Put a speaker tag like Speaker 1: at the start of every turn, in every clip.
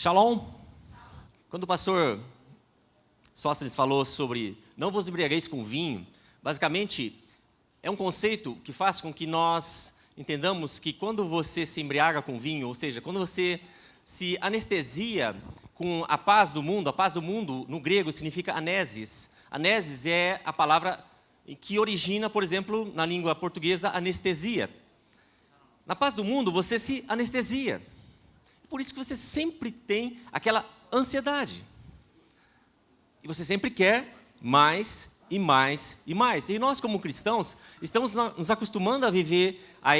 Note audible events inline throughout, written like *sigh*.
Speaker 1: Shalom. Quando o pastor Sócrates falou sobre não vos embriagueis com vinho, basicamente é um conceito que faz com que nós entendamos que quando você se embriaga com vinho, ou seja, quando você se anestesia com a paz do mundo, a paz do mundo no grego significa anesis. Anesis é a palavra que origina, por exemplo, na língua portuguesa, anestesia. Na paz do mundo, você se anestesia. Por isso que você sempre tem aquela ansiedade. E você sempre quer mais e mais e mais. E nós, como cristãos, estamos nos acostumando a viver, a,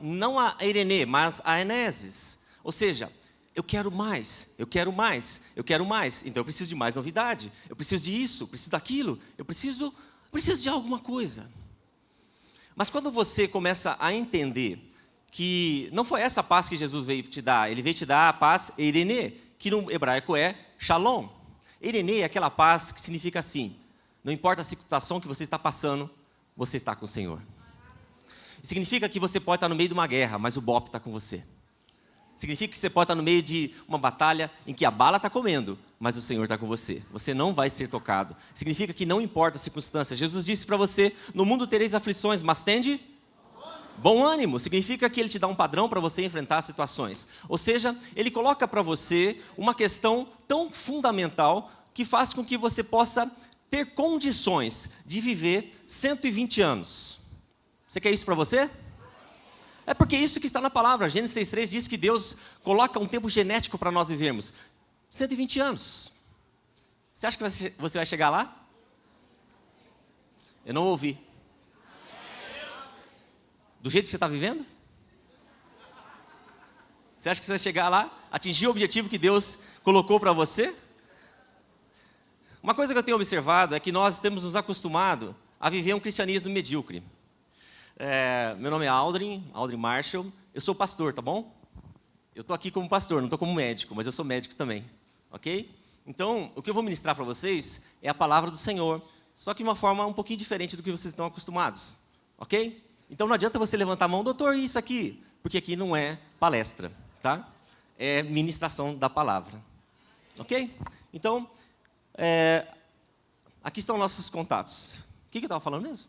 Speaker 1: não a Irenê, mas a Eneses. Ou seja, eu quero mais, eu quero mais, eu quero mais. Então eu preciso de mais novidade, eu preciso de isso, eu preciso daquilo, eu preciso, preciso de alguma coisa. Mas quando você começa a entender que não foi essa paz que Jesus veio te dar, ele veio te dar a paz Irene, que no hebraico é Shalom. Irene é aquela paz que significa assim, não importa a situação que você está passando, você está com o Senhor. Significa que você pode estar no meio de uma guerra, mas o BOP está com você. Significa que você pode estar no meio de uma batalha em que a bala está comendo, mas o Senhor está com você. Você não vai ser tocado. Significa que não importa as circunstâncias. Jesus disse para você, no mundo tereis aflições, mas tende Bom ânimo significa que ele te dá um padrão para você enfrentar situações. Ou seja, ele coloca para você uma questão tão fundamental que faz com que você possa ter condições de viver 120 anos. Você quer isso para você? É porque é isso que está na palavra. Gênesis 6,3 diz que Deus coloca um tempo genético para nós vivermos. 120 anos. Você acha que você vai chegar lá? Eu não ouvi. Do jeito que você está vivendo? Você acha que você vai chegar lá, atingir o objetivo que Deus colocou para você? Uma coisa que eu tenho observado é que nós temos nos acostumado a viver um cristianismo medíocre. É, meu nome é Aldrin, Aldrin Marshall, eu sou pastor, tá bom? Eu estou aqui como pastor, não estou como médico, mas eu sou médico também, ok? Então, o que eu vou ministrar para vocês é a palavra do Senhor, só que de uma forma um pouquinho diferente do que vocês estão acostumados, ok? Então não adianta você levantar a mão, doutor, isso aqui, porque aqui não é palestra, tá? É ministração da palavra, ok? Então, é, aqui estão nossos contatos. O que, que eu estava falando mesmo?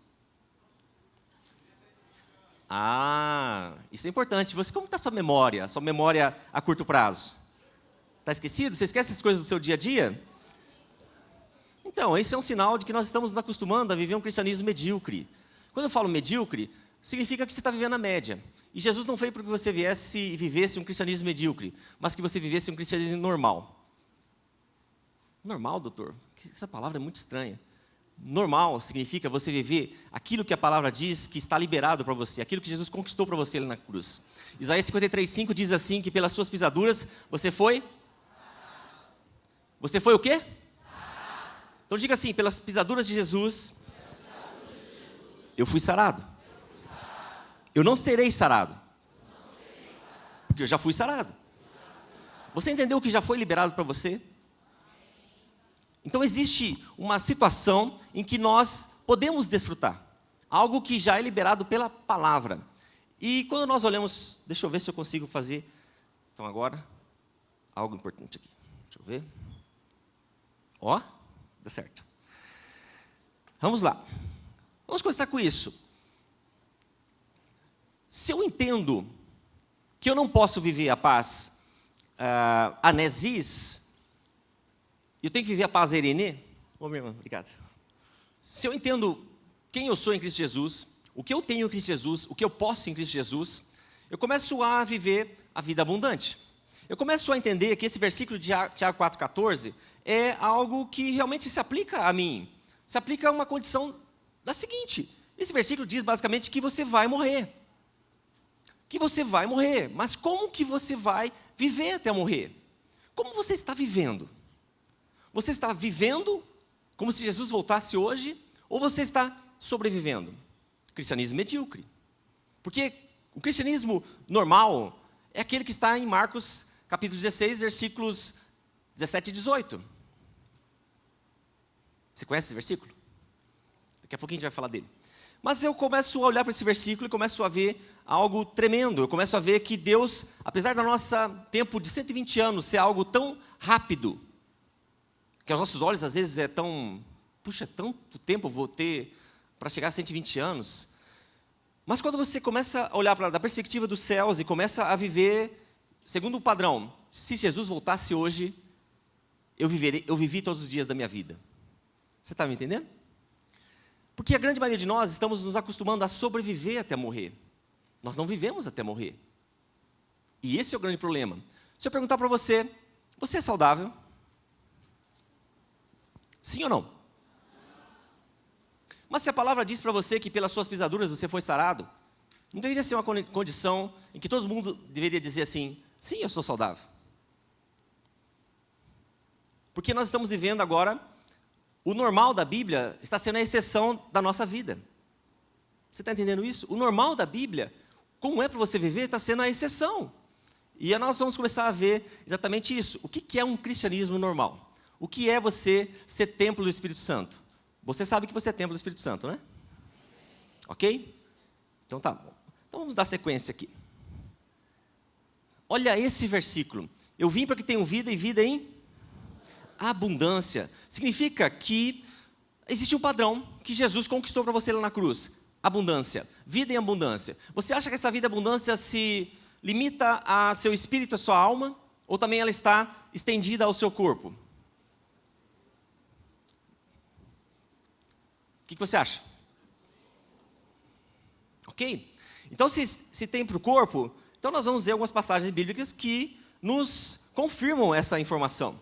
Speaker 1: Ah, isso é importante. Você, como está sua memória, sua memória a curto prazo? Está esquecido? Você esquece as coisas do seu dia a dia? Então, esse é um sinal de que nós estamos nos acostumando a viver um cristianismo medíocre. Quando eu falo medíocre, significa que você está vivendo a média. E Jesus não veio para que você viesse e vivesse um cristianismo medíocre, mas que você vivesse um cristianismo normal. Normal, doutor? Essa palavra é muito estranha. Normal significa você viver aquilo que a palavra diz que está liberado para você, aquilo que Jesus conquistou para você ali na cruz. Isaías 53,5 diz assim, que pelas suas pisaduras você foi... Você foi o quê? Então diga assim, pelas pisaduras de Jesus, eu fui sarado. Eu não serei sarado. Porque eu já fui sarado. Você entendeu o que já foi liberado para você? Então existe uma situação em que nós podemos desfrutar. Algo que já é liberado pela palavra. E quando nós olhamos, deixa eu ver se eu consigo fazer. Então agora, algo importante aqui. Deixa eu ver. Ó, dá certo. Vamos lá. Vamos começar com isso. Se eu entendo que eu não posso viver a paz uh, anesis, eu tenho que viver a paz erenê, ô obrigado. Se eu entendo quem eu sou em Cristo Jesus, o que eu tenho em Cristo Jesus, o que eu posso em Cristo Jesus, eu começo a viver a vida abundante. Eu começo a entender que esse versículo de Tiago 4,14 é algo que realmente se aplica a mim. Se aplica a uma condição da seguinte, esse versículo diz basicamente que você vai morrer que você vai morrer. Mas como que você vai viver até morrer? Como você está vivendo? Você está vivendo como se Jesus voltasse hoje? Ou você está sobrevivendo? Cristianismo medíocre. Porque o cristianismo normal é aquele que está em Marcos capítulo 16, versículos 17 e 18. Você conhece esse versículo? Daqui a pouquinho a gente vai falar dele. Mas eu começo a olhar para esse versículo e começo a ver algo tremendo. Eu começo a ver que Deus, apesar do nosso tempo de 120 anos ser algo tão rápido, que aos nossos olhos às vezes é tão, puxa, tanto tempo vou ter para chegar a 120 anos. Mas quando você começa a olhar da perspectiva dos céus e começa a viver segundo o padrão, se Jesus voltasse hoje, eu, viverei, eu vivi todos os dias da minha vida. Você está me entendendo? Porque a grande maioria de nós estamos nos acostumando a sobreviver até morrer. Nós não vivemos até morrer. E esse é o grande problema. Se eu perguntar para você, você é saudável? Sim ou não? Mas se a palavra diz para você que pelas suas pisaduras você foi sarado, não deveria ser uma condição em que todo mundo deveria dizer assim, sim, eu sou saudável. Porque nós estamos vivendo agora, o normal da Bíblia está sendo a exceção da nossa vida. Você está entendendo isso? O normal da Bíblia, como é para você viver, está sendo a exceção. E nós vamos começar a ver exatamente isso. O que é um cristianismo normal? O que é você ser templo do Espírito Santo? Você sabe que você é templo do Espírito Santo, né? Ok? Então tá bom. Então vamos dar sequência aqui. Olha esse versículo. Eu vim para que tenham vida e vida em abundância. Significa que existe um padrão que Jesus conquistou para você lá na cruz. Abundância. Vida em abundância. Você acha que essa vida em abundância se limita a seu espírito, a sua alma? Ou também ela está estendida ao seu corpo? O que, você acha? Ok? Então, se, se tem para o corpo, então nós vamos ver algumas passagens bíblicas que nos confirmam essa informação.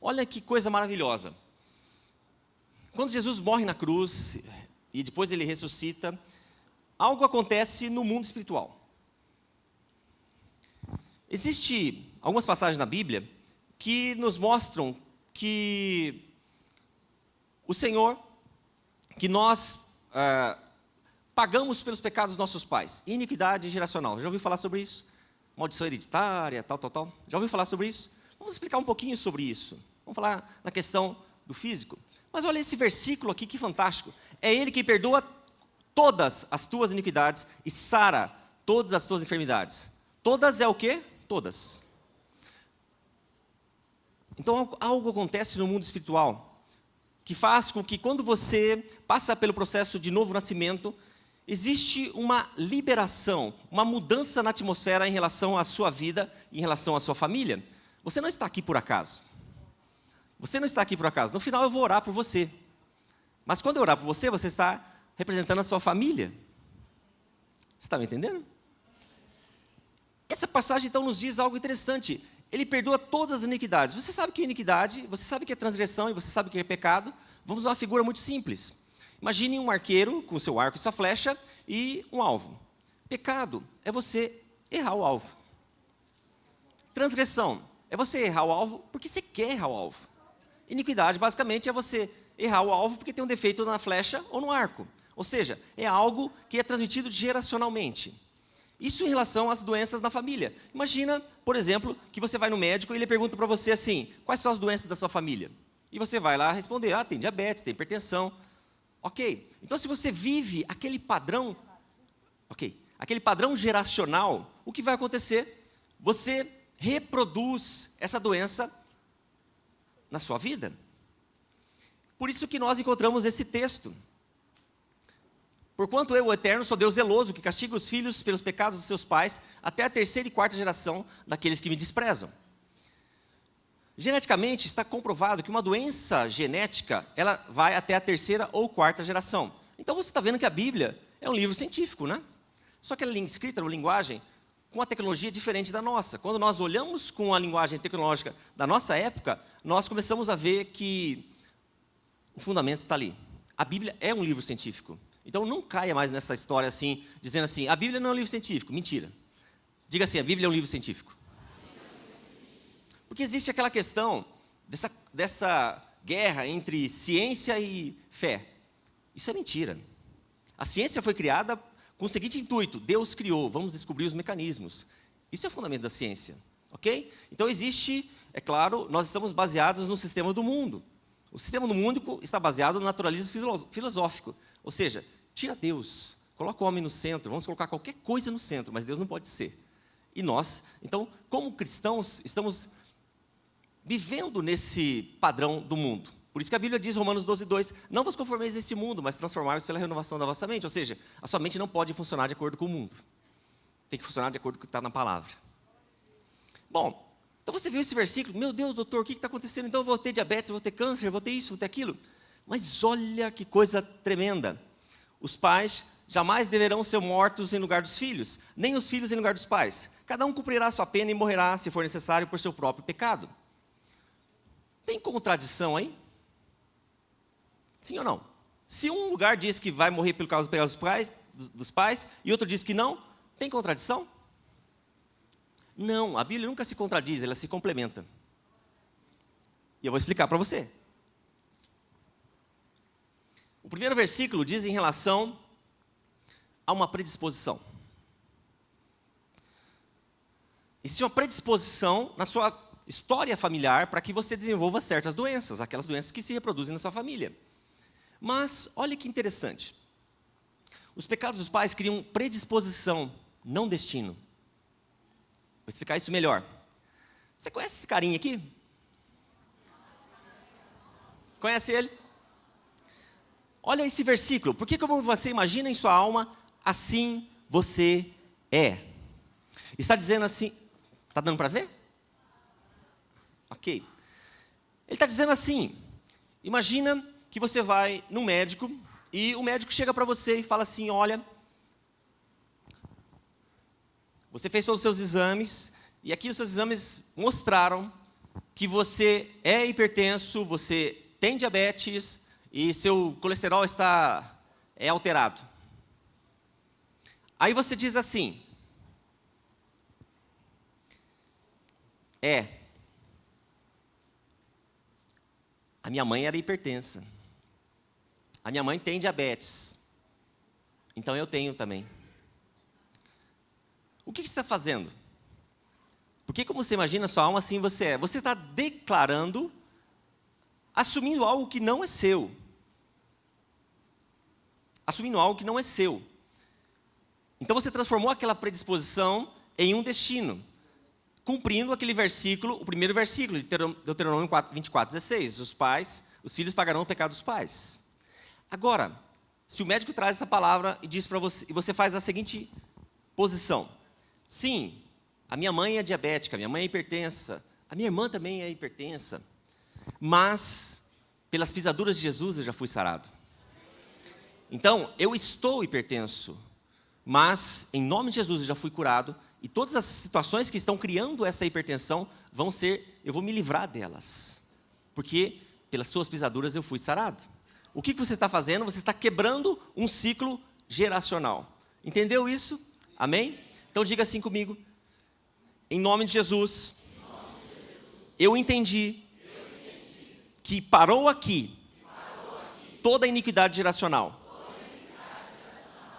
Speaker 1: Olha que coisa maravilhosa. Quando Jesus morre na cruz e depois ele ressuscita, algo acontece no mundo espiritual. Existem algumas passagens na Bíblia que nos mostram que o Senhor, que nós ah, pagamos pelos pecados dos nossos pais, iniquidade geracional. Já ouviu falar sobre isso? Maldição hereditária, tal, tal, tal. Já ouviu falar sobre isso? Vamos explicar um pouquinho sobre isso. Vamos falar na questão do físico. Mas olha esse versículo aqui, que fantástico. É Ele que perdoa todas as tuas iniquidades e sara todas as tuas enfermidades. Todas é o quê? Todas. Então algo acontece no mundo espiritual que faz com que quando você passa pelo processo de novo nascimento, existe uma liberação, uma mudança na atmosfera em relação à sua vida, em relação à sua família. Você não está aqui por acaso. Você não está aqui por acaso. No final eu vou orar por você. Mas quando eu orar por você, você está representando a sua família. Você está me entendendo? Essa passagem então nos diz algo interessante. Ele perdoa todas as iniquidades. Você sabe que é iniquidade, você sabe que é transgressão e você sabe que é pecado. Vamos usar uma figura muito simples. Imagine um arqueiro com seu arco e sua flecha e um alvo. Pecado é você errar o alvo. Transgressão é você errar o alvo porque você quer errar o alvo. Iniquidade, basicamente, é você errar o alvo porque tem um defeito na flecha ou no arco. Ou seja, é algo que é transmitido geracionalmente. Isso em relação às doenças na família. Imagina, por exemplo, que você vai no médico e ele pergunta para você assim, quais são as doenças da sua família? E você vai lá responder, ah, tem diabetes, tem hipertensão. Ok, então se você vive aquele padrão, ok, aquele padrão geracional, o que vai acontecer? Você reproduz essa doença na sua vida. Por isso que nós encontramos esse texto. Porquanto eu, o Eterno, sou Deus zeloso, que castiga os filhos pelos pecados dos seus pais, até a terceira e quarta geração daqueles que me desprezam. Geneticamente, está comprovado que uma doença genética, ela vai até a terceira ou quarta geração. Então você está vendo que a Bíblia é um livro científico, né? Só que ela é escrita numa linguagem com uma tecnologia diferente da nossa. Quando nós olhamos com a linguagem tecnológica da nossa época, nós começamos a ver que o fundamento está ali. A Bíblia é um livro científico. Então não caia mais nessa história assim, dizendo assim, a Bíblia não é um livro científico. Mentira. Diga assim, a Bíblia é um livro científico. Porque existe aquela questão dessa, dessa guerra entre ciência e fé. Isso é mentira. A ciência foi criada com o seguinte intuito, Deus criou, vamos descobrir os mecanismos. Isso é o fundamento da ciência, ok? Então existe, é claro, nós estamos baseados no sistema do mundo. O sistema do mundo está baseado no naturalismo filosófico, ou seja, tira Deus, coloca o homem no centro, vamos colocar qualquer coisa no centro, mas Deus não pode ser. E nós, então, como cristãos, estamos vivendo nesse padrão do mundo. Por isso que a Bíblia diz, Romanos 12, 2, não vos conformeis a este mundo, mas transformai-vos pela renovação da vossa mente. Ou seja, a sua mente não pode funcionar de acordo com o mundo. Tem que funcionar de acordo com o que está na palavra. Bom, então você viu esse versículo, meu Deus, doutor, o que está acontecendo? Então eu vou ter diabetes, vou ter câncer, vou ter isso, vou ter aquilo. Mas olha que coisa tremenda. Os pais jamais deverão ser mortos em lugar dos filhos, nem os filhos em lugar dos pais. Cada um cumprirá sua pena e morrerá, se for necessário, por seu próprio pecado. Tem contradição aí? Sim ou não? Se um lugar diz que vai morrer pelo causa dos pais, dos pais e outro diz que não, tem contradição? Não, a Bíblia nunca se contradiz, ela se complementa. E eu vou explicar para você. O primeiro versículo diz em relação a uma predisposição. Existe uma predisposição na sua história familiar para que você desenvolva certas doenças, aquelas doenças que se reproduzem na sua família. Mas, olha que interessante. Os pecados dos pais criam predisposição, não destino. Vou explicar isso melhor. Você conhece esse carinha aqui? Conhece ele? Olha esse versículo. Porque como você imagina em sua alma, assim você é. Está dizendo assim, está dando para ver? Ok. Ele está dizendo assim, imagina que você vai no médico e o médico chega para você e fala assim, olha, você fez todos os seus exames e aqui os seus exames mostraram que você é hipertenso, você tem diabetes e seu colesterol está é alterado. Aí você diz assim, é, a minha mãe era hipertensa. A minha mãe tem diabetes. Então eu tenho também. O que, você está fazendo? Porque como você imagina sua alma, assim você é. Você está declarando, assumindo algo que não é seu. Assumindo algo que não é seu. Então você transformou aquela predisposição em um destino. Cumprindo aquele versículo, o primeiro versículo de Deuteronômio 24, 16. Os pais, os filhos pagarão o pecado dos pais. Agora, se o médico traz essa palavra e diz para você, e você faz a seguinte posição: sim, a minha mãe é diabética, a minha mãe é hipertensa, a minha irmã também é hipertensa, mas pelas pisaduras de Jesus eu já fui sarado. Então, eu estou hipertenso, mas em nome de Jesus eu já fui curado e todas as situações que estão criando essa hipertensão vão ser, eu vou me livrar delas, porque pelas suas pisaduras eu fui sarado. O que você está fazendo? Você está quebrando um ciclo geracional. Entendeu isso? Amém? Então diga assim comigo. Em nome de Jesus, eu entendi que parou aqui toda a iniquidade geracional,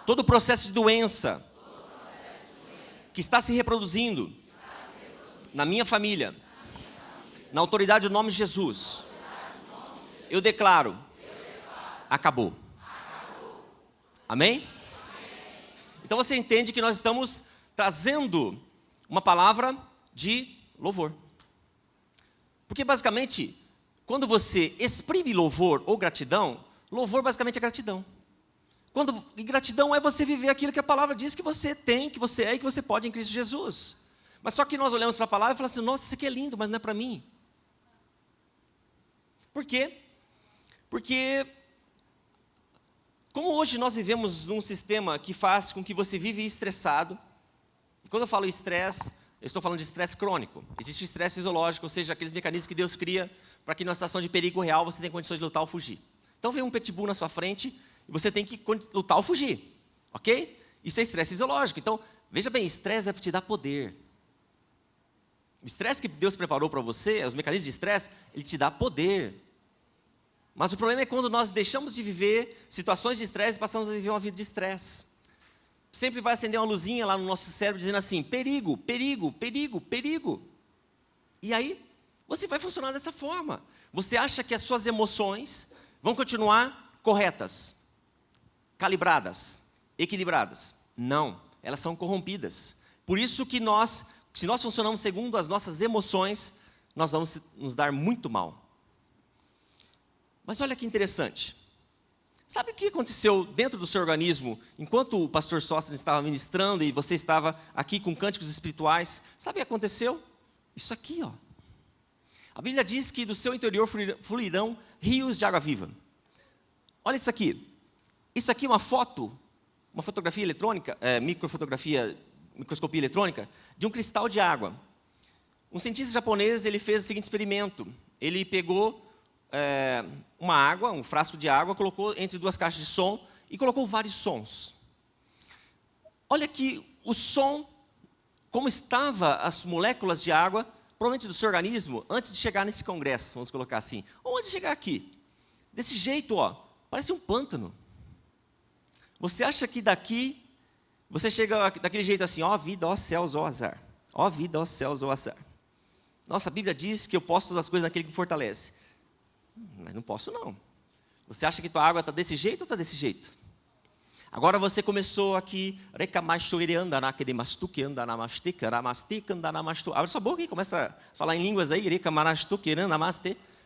Speaker 1: todo o processo de doença que está se reproduzindo na minha família, na autoridade do nome de Jesus. Eu declaro acabou. Amém? Então você entende que nós estamos trazendo uma palavra de louvor. Porque basicamente, quando você exprime louvor ou gratidão, louvor basicamente é gratidão. Quando, e gratidão é você viver aquilo que a palavra diz que você tem, que você é e que você pode em Cristo Jesus. Mas só que nós olhamos para a palavra e falamos assim, nossa, isso aqui é lindo, mas não é para mim. Por quê? Porque como hoje nós vivemos num sistema que faz com que você vive estressado, e quando eu falo estresse, eu estou falando de estresse crônico. Existe o estresse fisiológico, ou seja, aqueles mecanismos que Deus cria para que numa situação de perigo real você tenha condições de lutar ou fugir. Então vem um pitbull na sua frente e você tem que lutar ou fugir, ok? Isso é estresse fisiológico. Então, veja bem, estresse é para te dar poder. O estresse que Deus preparou para você, os mecanismos de estresse, ele te dá poder. Mas o problema é quando nós deixamos de viver situações de estresse e passamos a viver uma vida de estresse. Sempre vai acender uma luzinha lá no nosso cérebro dizendo assim, perigo, perigo, perigo, perigo. E aí, você vai funcionar dessa forma. Você acha que as suas emoções vão continuar corretas. calibradas, equilibradas. Não, elas são corrompidas. Por isso que nós, se nós funcionamos segundo as nossas emoções, nós vamos nos dar muito mal. Mas olha que interessante. Sabe o que aconteceu dentro do seu organismo, enquanto o pastor Sóstenes estava ministrando e você estava aqui com cânticos espirituais? Sabe o que aconteceu? Isso aqui, ó. A Bíblia diz que do seu interior fluirão rios de água viva. Olha isso aqui. Isso aqui é uma foto, uma fotografia eletrônica, é, microfotografia, microscopia eletrônica, de um cristal de água. Um cientista japonês ele fez o seguinte experimento. Ele pegou é, uma água, um frasco de água, colocou entre duas caixas de som e colocou vários sons. Olha que o som, como estava as moléculas de água, provavelmente do seu organismo, antes de chegar nesse congresso, vamos colocar assim, ou antes de chegar aqui. Desse jeito, ó, parece um pântano. Você acha que daqui, você chega daquele jeito assim, ó vida, ó céus, ó azar. Ó vida, ó céus, ó azar. Nossa, a Bíblia diz que eu posso todas as coisas naquele que me fortalece. Mas não posso não. Você acha que tua água está desse jeito ou está desse jeito? Agora você começou aqui, Abre sua boca e começa a falar em línguas aí,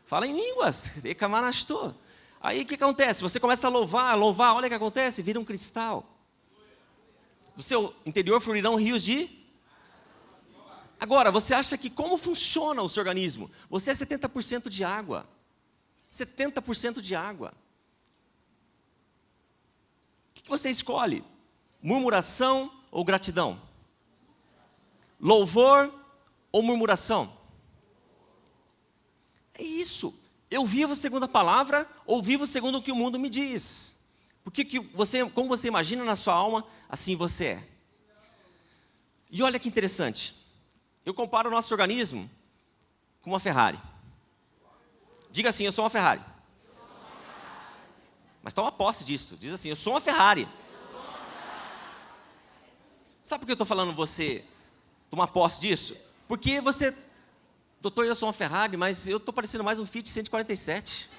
Speaker 1: Fala em línguas, *laughs* Aí o que acontece? Você começa a louvar, louvar, olha o que acontece, vira um cristal. Do seu interior fluirão rios de Agora, você acha que como funciona o seu organismo? Você é 70% de água. 70% de água. O que você escolhe? Murmuração ou gratidão? Louvor ou murmuração? É isso. Eu vivo segundo a palavra ou vivo segundo o que o mundo me diz? Porque que você, como você imagina na sua alma, assim você é. E olha que interessante. Eu comparo o nosso organismo com uma Ferrari. Diga assim, eu sou uma Ferrari. Mas toma posse disso. Diz assim, eu sou uma Ferrari. Sabe por que eu estou falando você tomar posse disso? Porque você, doutor, eu sou uma Ferrari, mas eu estou parecendo mais um Fiat 147.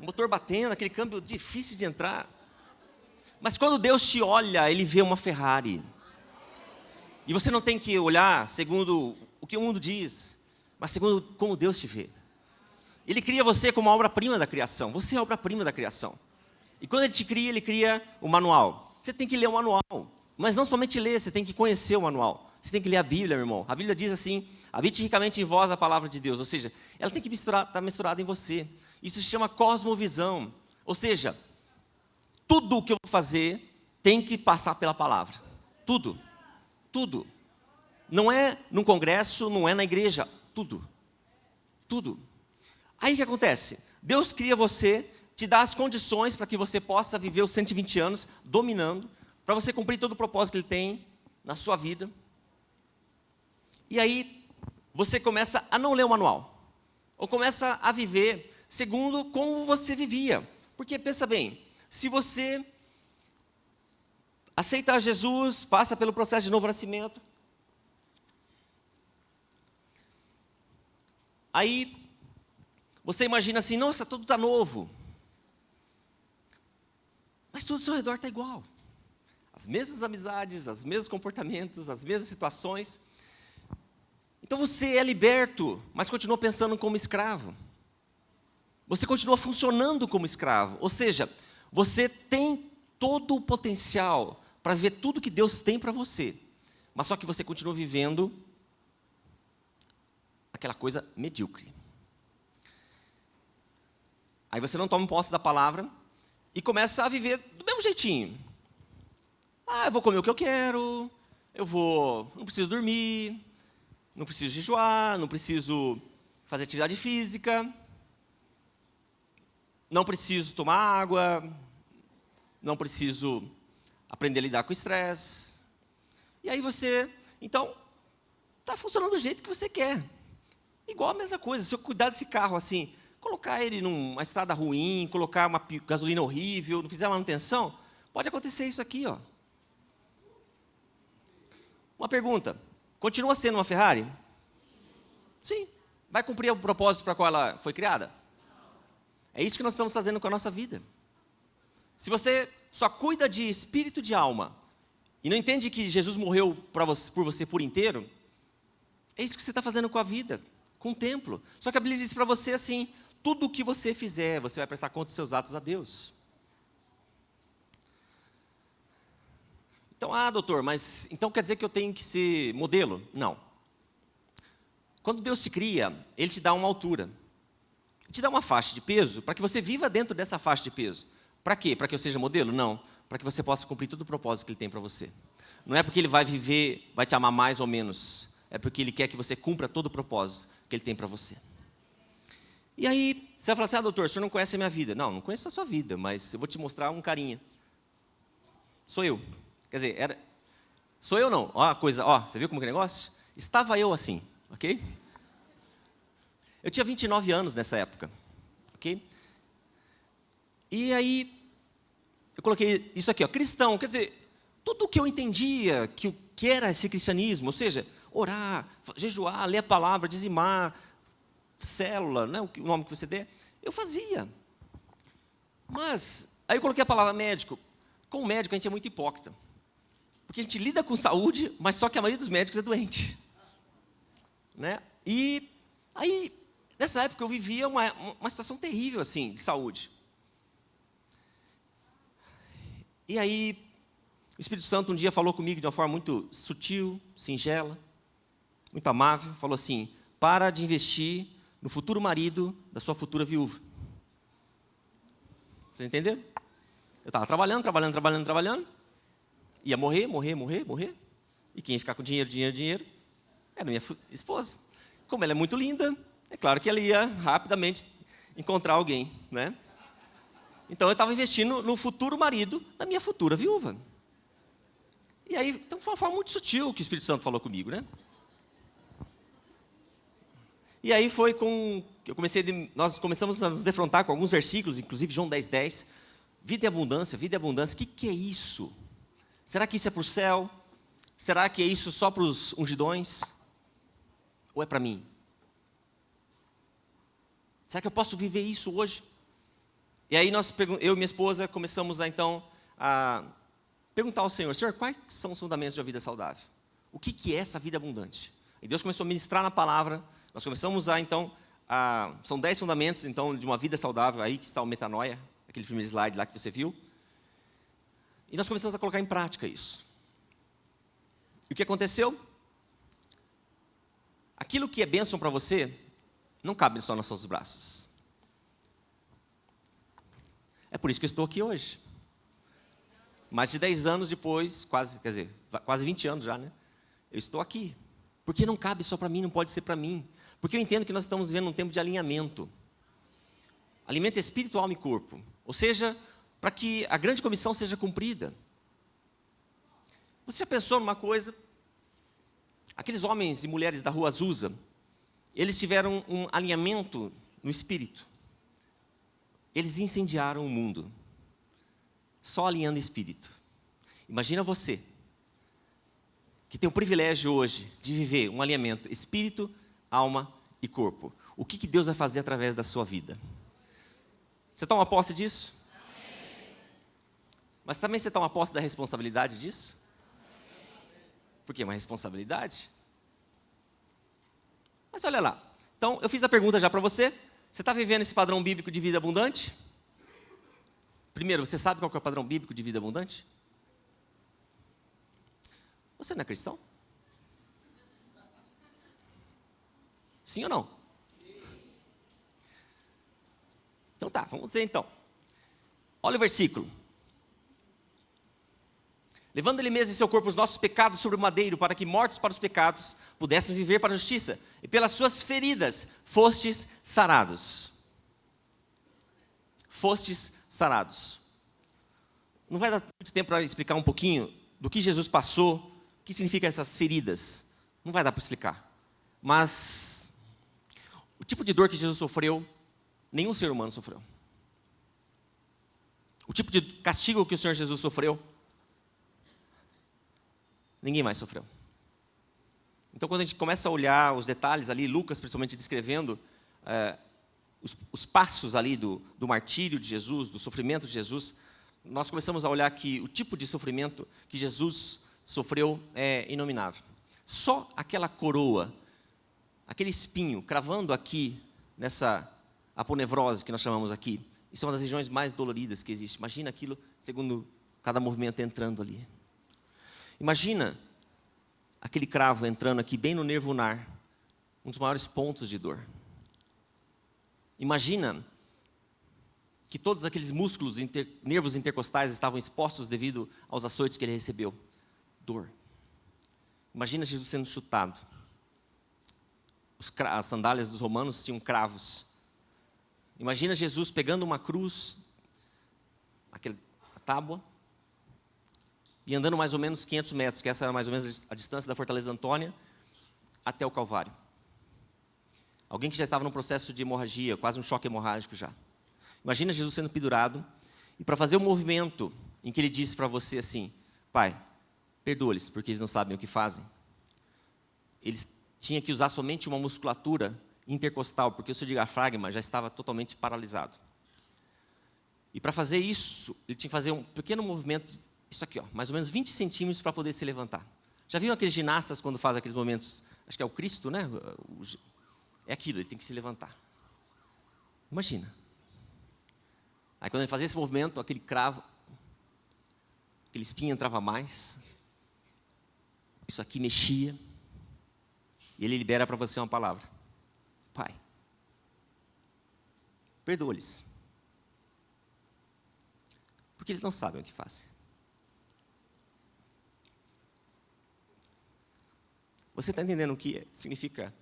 Speaker 1: motor batendo, aquele câmbio difícil de entrar. Mas quando Deus te olha, Ele vê uma Ferrari. E você não tem que olhar segundo o que o mundo diz, mas segundo como Deus te vê. Ele cria você como a obra-prima da criação. Você é a obra-prima da criação. E quando ele te cria, ele cria o manual. Você tem que ler o manual. Mas não somente ler, você tem que conhecer o manual. Você tem que ler a Bíblia, meu irmão. A Bíblia diz assim, habite ricamente em vós a palavra de Deus. Ou seja, ela tem que estar tá misturada em você. Isso se chama cosmovisão. Ou seja, tudo o que eu vou fazer tem que passar pela palavra. Tudo. Tudo. Não é num congresso, não é na igreja. Tudo. Tudo. Aí o que acontece? Deus cria você, te dá as condições para que você possa viver os 120 anos dominando, para você cumprir todo o propósito que Ele tem na sua vida. E aí você começa a não ler o manual, ou começa a viver segundo como você vivia. Porque pensa bem, se você aceita Jesus, passa pelo processo de novo nascimento, aí você imagina assim, nossa, tudo está novo. Mas tudo ao seu redor está igual. As mesmas amizades, os mesmos comportamentos, as mesmas situações. Então você é liberto, mas continua pensando como escravo. Você continua funcionando como escravo. Ou seja, você tem todo o potencial para ver tudo que Deus tem para você. Mas só que você continua vivendo aquela coisa medíocre. Aí você não toma posse da palavra e começa a viver do mesmo jeitinho. Ah, eu vou comer o que eu quero, eu vou, não preciso dormir, não preciso jejuar, não preciso fazer atividade física, não preciso tomar água, não preciso aprender a lidar com o estresse. E aí você, então, está funcionando do jeito que você quer. Igual a mesma coisa, se eu cuidar desse carro assim, colocar ele numa estrada ruim, colocar uma gasolina horrível, não fizer manutenção, pode acontecer isso aqui. Ó. Uma pergunta, continua sendo uma Ferrari? Sim. Vai cumprir o propósito para qual ela foi criada? É isso que nós estamos fazendo com a nossa vida. Se você só cuida de espírito de alma, e não entende que Jesus morreu você, por você por inteiro, é isso que você está fazendo com a vida, com o templo. Só que a Bíblia diz para você assim: tudo o que você fizer, você vai prestar conta dos seus atos a Deus. Então, ah, doutor, mas então quer dizer que eu tenho que ser modelo? Não. Quando Deus te cria, Ele te dá uma altura. Ele te dá uma faixa de peso para que você viva dentro dessa faixa de peso. Para quê? Para que eu seja modelo? Não. Para que você possa cumprir todo o propósito que Ele tem para você. Não é porque Ele vai viver, vai te amar mais ou menos. É porque Ele quer que você cumpra todo o propósito que Ele tem para você. E aí, você vai falar assim, ah, doutor, o senhor não conhece a minha vida. Não, não conheço a sua vida, mas eu vou te mostrar um carinha. Sou eu. Quer dizer, era, sou eu não. Ó a coisa, ó, você viu como que é negócio? Estava eu assim, ok? Eu tinha 29 anos nessa época, ok? E aí, eu coloquei isso aqui, ó, cristão, quer dizer, tudo o que eu entendia que o que era esse cristianismo, ou seja, orar, jejuar, ler a palavra, dizimar, célula, né, o nome que você der, eu fazia. Mas, aí eu coloquei a palavra médico. Com o médico a gente é muito hipócrita. Porque a gente lida com saúde, mas só que a maioria dos médicos é doente. Né? E aí, nessa época eu vivia uma, uma situação terrível assim, de saúde. E aí, o Espírito Santo um dia falou comigo de uma forma muito sutil, singela, muito amável, falou assim, para de investir no futuro marido da sua futura viúva. Vocês entenderam? Eu estava trabalhando, trabalhando, trabalhando, trabalhando, Ia morrer, morrer, morrer, morrer. E quem ia ficar com dinheiro, dinheiro, dinheiro, era minha esposa. Como ela é muito linda, é claro que ela ia rapidamente encontrar alguém, né? Então eu estava investindo no futuro marido da minha futura viúva. E aí, então foi uma forma muito sutil que o Espírito Santo falou comigo, né? E aí foi com eu comecei de, nós começamos a nos defrontar com alguns versículos, inclusive João 10:10, 10, vida e abundância, vida e abundância. O que, que é isso? Será que isso é para o céu? Será que é isso só para os ungidões? Ou é para mim? Será que eu posso viver isso hoje? E aí nós, eu e minha esposa começamos a então a perguntar ao Senhor, Senhor, quais são os fundamentos de uma vida saudável? O que, que é essa vida abundante? E Deus começou a ministrar na palavra, nós começamos a então, a, são dez fundamentos então de uma vida saudável, aí que está o metanoia, aquele primeiro slide lá que você viu. E nós começamos a colocar em prática isso. E o que aconteceu? Aquilo que é bênção para você, não cabe só nos seus braços. É por isso que eu estou aqui hoje. Mais de 10 anos depois, quase, quer dizer, quase 20 anos já, né? Eu estou aqui. Porque não cabe só para mim, não pode ser para mim. Porque eu entendo que nós estamos vivendo um tempo de alinhamento. Alimento espiritual alma e corpo. Ou seja, para que a grande comissão seja cumprida. Você já pensou numa coisa? Aqueles homens e mulheres da rua Azusa, eles tiveram um alinhamento no espírito. Eles incendiaram o mundo, só alinhando espírito. Imagina você, que tem o privilégio hoje de viver um alinhamento espírito, alma e corpo. O que, que Deus vai fazer através da sua vida? Você toma posse disso? Mas também você toma posse da responsabilidade disso? Por quê? Uma responsabilidade? Mas olha lá. Então, eu fiz a pergunta já para você. Você está vivendo esse padrão bíblico de vida abundante? Primeiro, você sabe qual é o padrão bíblico de vida abundante? Você não é cristão? Sim ou não? Então tá, vamos ver então. Olha o versículo. Levando ele mesmo em seu corpo os nossos pecados sobre o madeiro, para que, mortos para os pecados, pudéssemos viver para a justiça. E pelas suas feridas fostes sarados. Fostes sarados. Não vai dar muito tempo para explicar um pouquinho do que Jesus passou, o que significa essas feridas. Não vai dar para explicar. Mas tipo de dor que Jesus sofreu, nenhum ser humano sofreu. O tipo de castigo que o Senhor Jesus sofreu, ninguém mais sofreu. Então, quando a gente começa a olhar os detalhes ali, Lucas principalmente descrevendo é, os, os, passos ali do, do martírio de Jesus, do sofrimento de Jesus, nós começamos a olhar que o tipo de sofrimento que Jesus sofreu é inominável. Só aquela coroa, aquele espinho cravando aqui nessa aponevrose que nós chamamos aqui, isso é uma das regiões mais doloridas que existe. Imagina aquilo segundo cada movimento entrando ali. Imagina aquele cravo entrando aqui bem no nervo ulnar, um dos maiores pontos de dor. Imagina que todos aqueles músculos, inter, nervos intercostais estavam expostos devido aos açoites que ele recebeu. Dor. Imagina Jesus sendo chutado. As sandálias dos romanos tinham cravos. Imagina Jesus pegando uma cruz, aquele, a tábua, e andando mais ou menos 500 metros, que essa era mais ou menos a distância da Fortaleza Antônia, até o Calvário. Alguém que já estava num processo de hemorragia, quase um choque hemorrágico já. Imagina Jesus sendo pendurado, e para fazer o um movimento em que ele disse para você assim, Pai, perdoa-lhes, porque eles não sabem o que fazem. Eles tinham que usar somente uma musculatura intercostal, porque o seu diafragma já estava totalmente paralisado. E para fazer isso, ele tinha que fazer um pequeno movimento, isso aqui, ó, mais ou menos 20 centímetros para poder se levantar. Já viram aqueles ginastas quando fazem aqueles movimentos? Acho que é o Cristo, né? É aquilo, ele tem que se levantar. Imagina. Aí quando ele fazia esse movimento, aquele cravo, aquele espinho entrava mais. Isso aqui mexia. E ele libera para você uma palavra. Pai, perdoa-lhes. Porque eles não sabem o que fazem. Você está entendendo o que significa?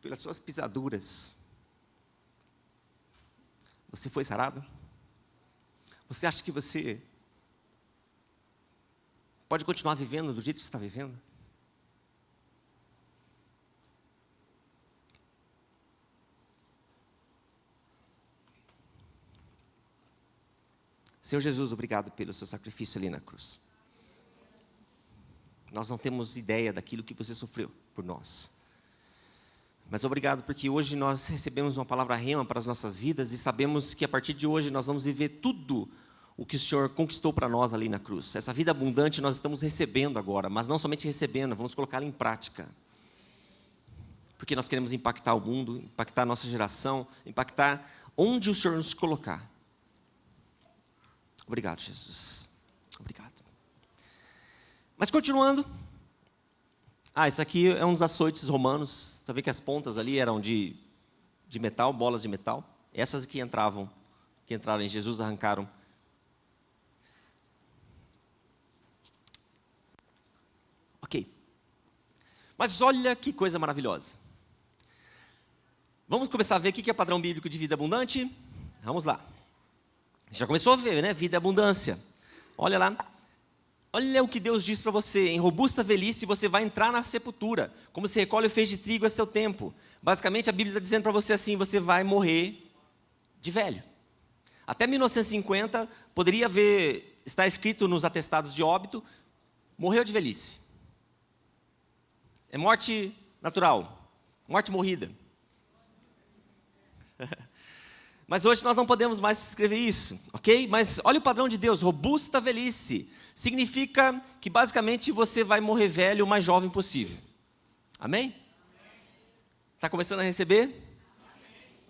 Speaker 1: Pelas suas pisaduras, você foi sarado? Você acha que você pode continuar vivendo do jeito que você está vivendo? Senhor Jesus, obrigado pelo seu sacrifício ali na cruz. Nós não temos ideia daquilo que você sofreu por nós. Mas obrigado porque hoje nós recebemos uma palavra rema para as nossas vidas e sabemos que a partir de hoje nós vamos viver tudo o que o Senhor conquistou para nós ali na cruz. Essa vida abundante nós estamos recebendo agora, mas não somente recebendo, vamos colocá-la em prática. Porque nós queremos impactar o mundo, impactar a nossa geração, impactar onde o Senhor nos colocar. Obrigado, Jesus. Obrigado. Mas continuando, ah, isso aqui é um dos açoites romanos. Está vendo que as pontas ali eram de, de metal, bolas de metal. Essas que entravam, que entraram em Jesus, arrancaram. Ok. Mas olha que coisa maravilhosa. Vamos começar a ver o que é padrão bíblico de vida abundante? Vamos lá. Já começou a ver, né? Vida e abundância. Olha lá. Olha o que Deus diz para você, em robusta velhice você vai entrar na sepultura, como se recolhe o feixe de trigo a seu tempo. Basicamente a Bíblia está dizendo para você assim, você vai morrer de velho. Até 1950 poderia haver, está escrito nos atestados de óbito, morreu de velhice. É morte natural, morte morrida. *laughs* Mas hoje nós não podemos mais escrever isso, ok? Mas olha o padrão de Deus, robusta velhice significa que basicamente você vai morrer velho o mais jovem possível. Amém? Está começando a receber? Amém.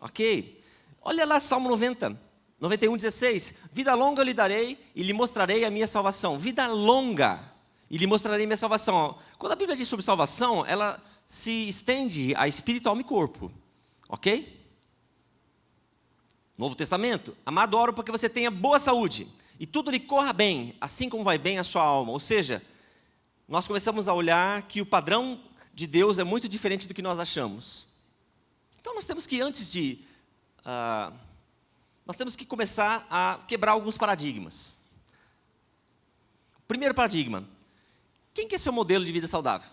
Speaker 1: Ok. Olha lá Salmo 90, 91, 16. Vida longa eu lhe darei e lhe mostrarei a minha salvação. Vida longa e lhe mostrarei minha salvação. Quando a Bíblia diz sobre salvação, ela se estende a espírito, alma e corpo. Ok? Novo Testamento. Amado, oro porque você tenha boa saúde e tudo lhe corra bem, assim como vai bem a sua alma. Ou seja, nós começamos a olhar que o padrão de Deus é muito diferente do que nós achamos. Então nós temos que, antes de. Uh, nós temos que começar a quebrar alguns paradigmas. Primeiro paradigma: quem que é seu modelo de vida saudável?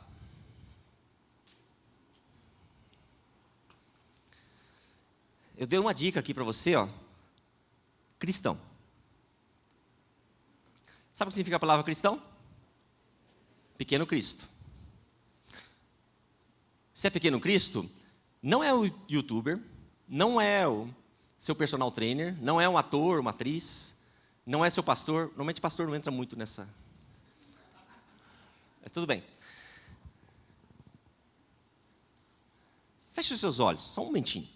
Speaker 1: Eu dei uma dica aqui para você, ó. Cristão. Sabe o que significa a palavra cristão? Pequeno Cristo. Se é pequeno Cristo, não é o youtuber, não é o seu personal trainer, não é um ator, uma atriz, não é seu pastor. Normalmente pastor não entra muito nessa. Mas tudo bem. Feche os seus olhos, só um momentinho.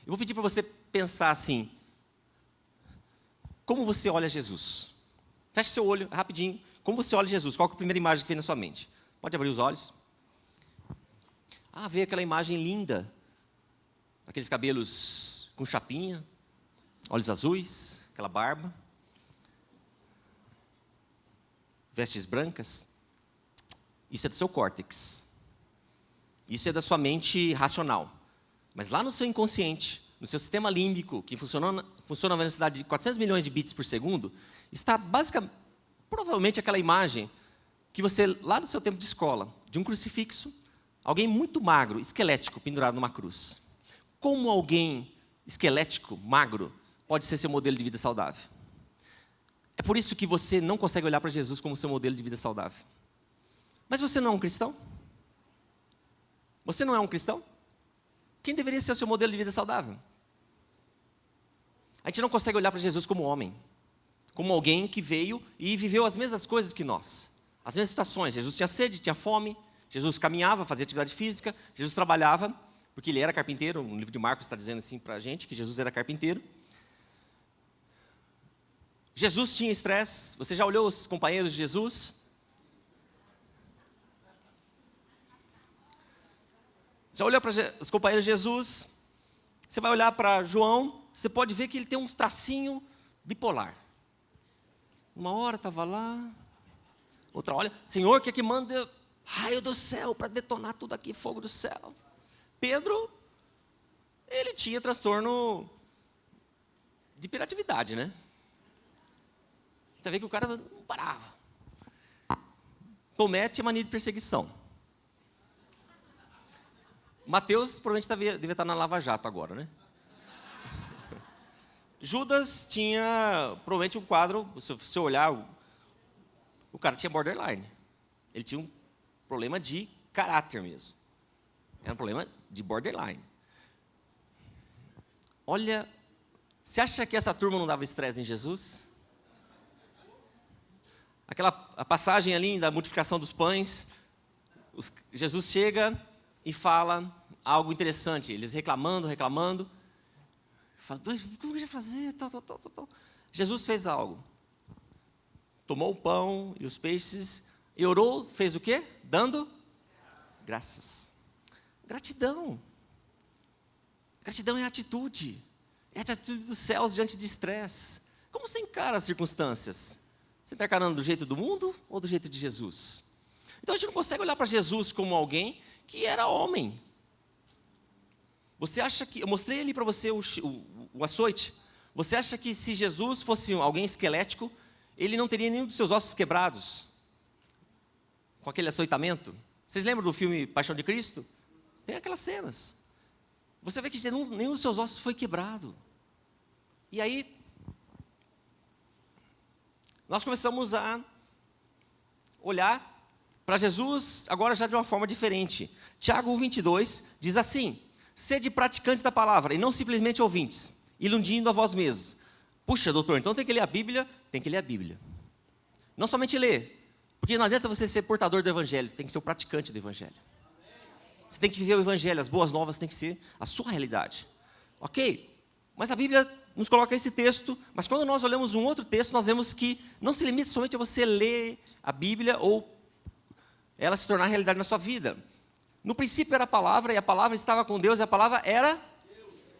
Speaker 1: Eu vou pedir para você pensar assim: como você olha Jesus? Feche seu olho, rapidinho. Como você olha Jesus? Qual é a primeira imagem que vem na sua mente? Pode abrir os olhos. Ah, veio aquela imagem linda. Aqueles cabelos com chapinha, olhos azuis, aquela barba. Vestes brancas. Isso é do seu córtex. Isso é da sua mente racional. Mas lá no seu inconsciente, no seu sistema límbico, que funciona, funciona na velocidade de 400 milhões de bits por segundo, está basicamente, provavelmente aquela imagem que você, lá no seu tempo de escola, de um crucifixo, alguém muito magro, esquelético, pendurado numa cruz. Como alguém esquelético, magro, pode ser seu modelo de vida saudável? É por isso que você não consegue olhar para Jesus como seu modelo de vida saudável. Mas você não é um cristão? Você não é um cristão? Quem deveria ser o seu modelo de vida saudável? A gente não consegue olhar para Jesus como homem, como alguém que veio e viveu as mesmas coisas que nós, as mesmas situações. Jesus tinha sede, tinha fome, Jesus caminhava, fazia atividade física, Jesus trabalhava, porque ele era carpinteiro. No livro de Marcos está dizendo assim para a gente que Jesus era carpinteiro. Jesus tinha estresse. Você já olhou os companheiros de Jesus? Já olhou para os companheiros de Jesus? Você vai olhar para João, você pode ver que ele tem um tracinho bipolar. Uma hora estava lá, outra olha, Senhor, que é que manda raio do céu para detonar tudo aqui, fogo do céu. Pedro, ele tinha transtorno de hiperatividade, né? Você vê que o cara não parava. Tomé tinha mania de perseguição. Mateus provavelmente devia, devia estar na Lava Jato agora, né? Judas tinha provavelmente um quadro, se você olhar, o, o cara tinha borderline. Ele tinha um problema de caráter mesmo. Era um problema de borderline. Olha, você acha que essa turma não dava estresse em Jesus? Aquela a passagem ali da multiplicação dos pães, os, Jesus chega e fala algo interessante. Eles reclamando, reclamando. Fala, como que vai fazer? Tal, tal, tal, tal. Jesus fez algo. Tomou o pão e os peixes e orou, fez o quê? Dando graças. Gratidão. Gratidão é atitude. É atitude dos céus diante de estresse. Como você encara as circunstâncias? Você está encarando do jeito do mundo ou do jeito de Jesus? Então a gente não consegue olhar para Jesus como alguém que era homem. Você acha que. Eu mostrei ali para você o, o, o açoite. Você acha que se Jesus fosse alguém esquelético, ele não teria nenhum dos seus ossos quebrados? Com aquele açoitamento? Vocês lembram do filme Paixão de Cristo? Tem aquelas cenas. Você vê que nenhum dos seus ossos foi quebrado. E aí, nós começamos a olhar para Jesus agora já de uma forma diferente. Tiago 22 diz assim: Sede praticantes da palavra e não simplesmente ouvintes, iludindo a vós mesmos. Puxa, doutor, então tem que ler a Bíblia? Tem que ler a Bíblia. Não somente ler, porque não adianta você ser portador do Evangelho, tem que ser o praticante do Evangelho. Você tem que viver o Evangelho, as boas novas tem que ser a sua realidade. Ok? Mas a Bíblia nos coloca esse texto, mas quando nós olhamos um outro texto, nós vemos que não se limita somente a você ler a Bíblia ou ela se tornar realidade na sua vida. No princípio era a palavra, e a palavra estava com Deus, e a palavra era.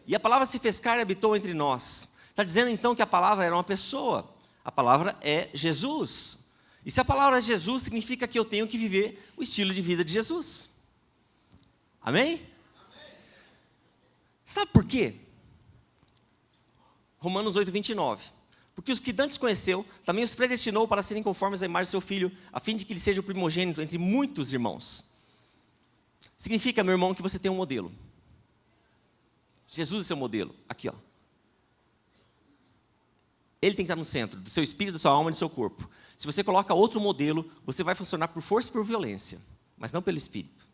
Speaker 1: E a palavra se fez carne e habitou entre nós. Está dizendo então que a palavra era uma pessoa. A palavra é Jesus. E se a palavra é Jesus, significa que eu tenho que viver o estilo de vida de Jesus. Amém? Amém. Sabe por quê? Romanos 8, 29. Porque os que dantes conheceu, também os predestinou para serem conformes à imagem do seu filho, a fim de que ele seja o primogênito entre muitos irmãos. Significa, meu irmão, que você tem um modelo. Jesus é seu modelo. Aqui, ó. Ele tem que estar no centro do seu espírito, da sua alma e do seu corpo. Se você coloca outro modelo, você vai funcionar por força e por violência, mas não pelo espírito.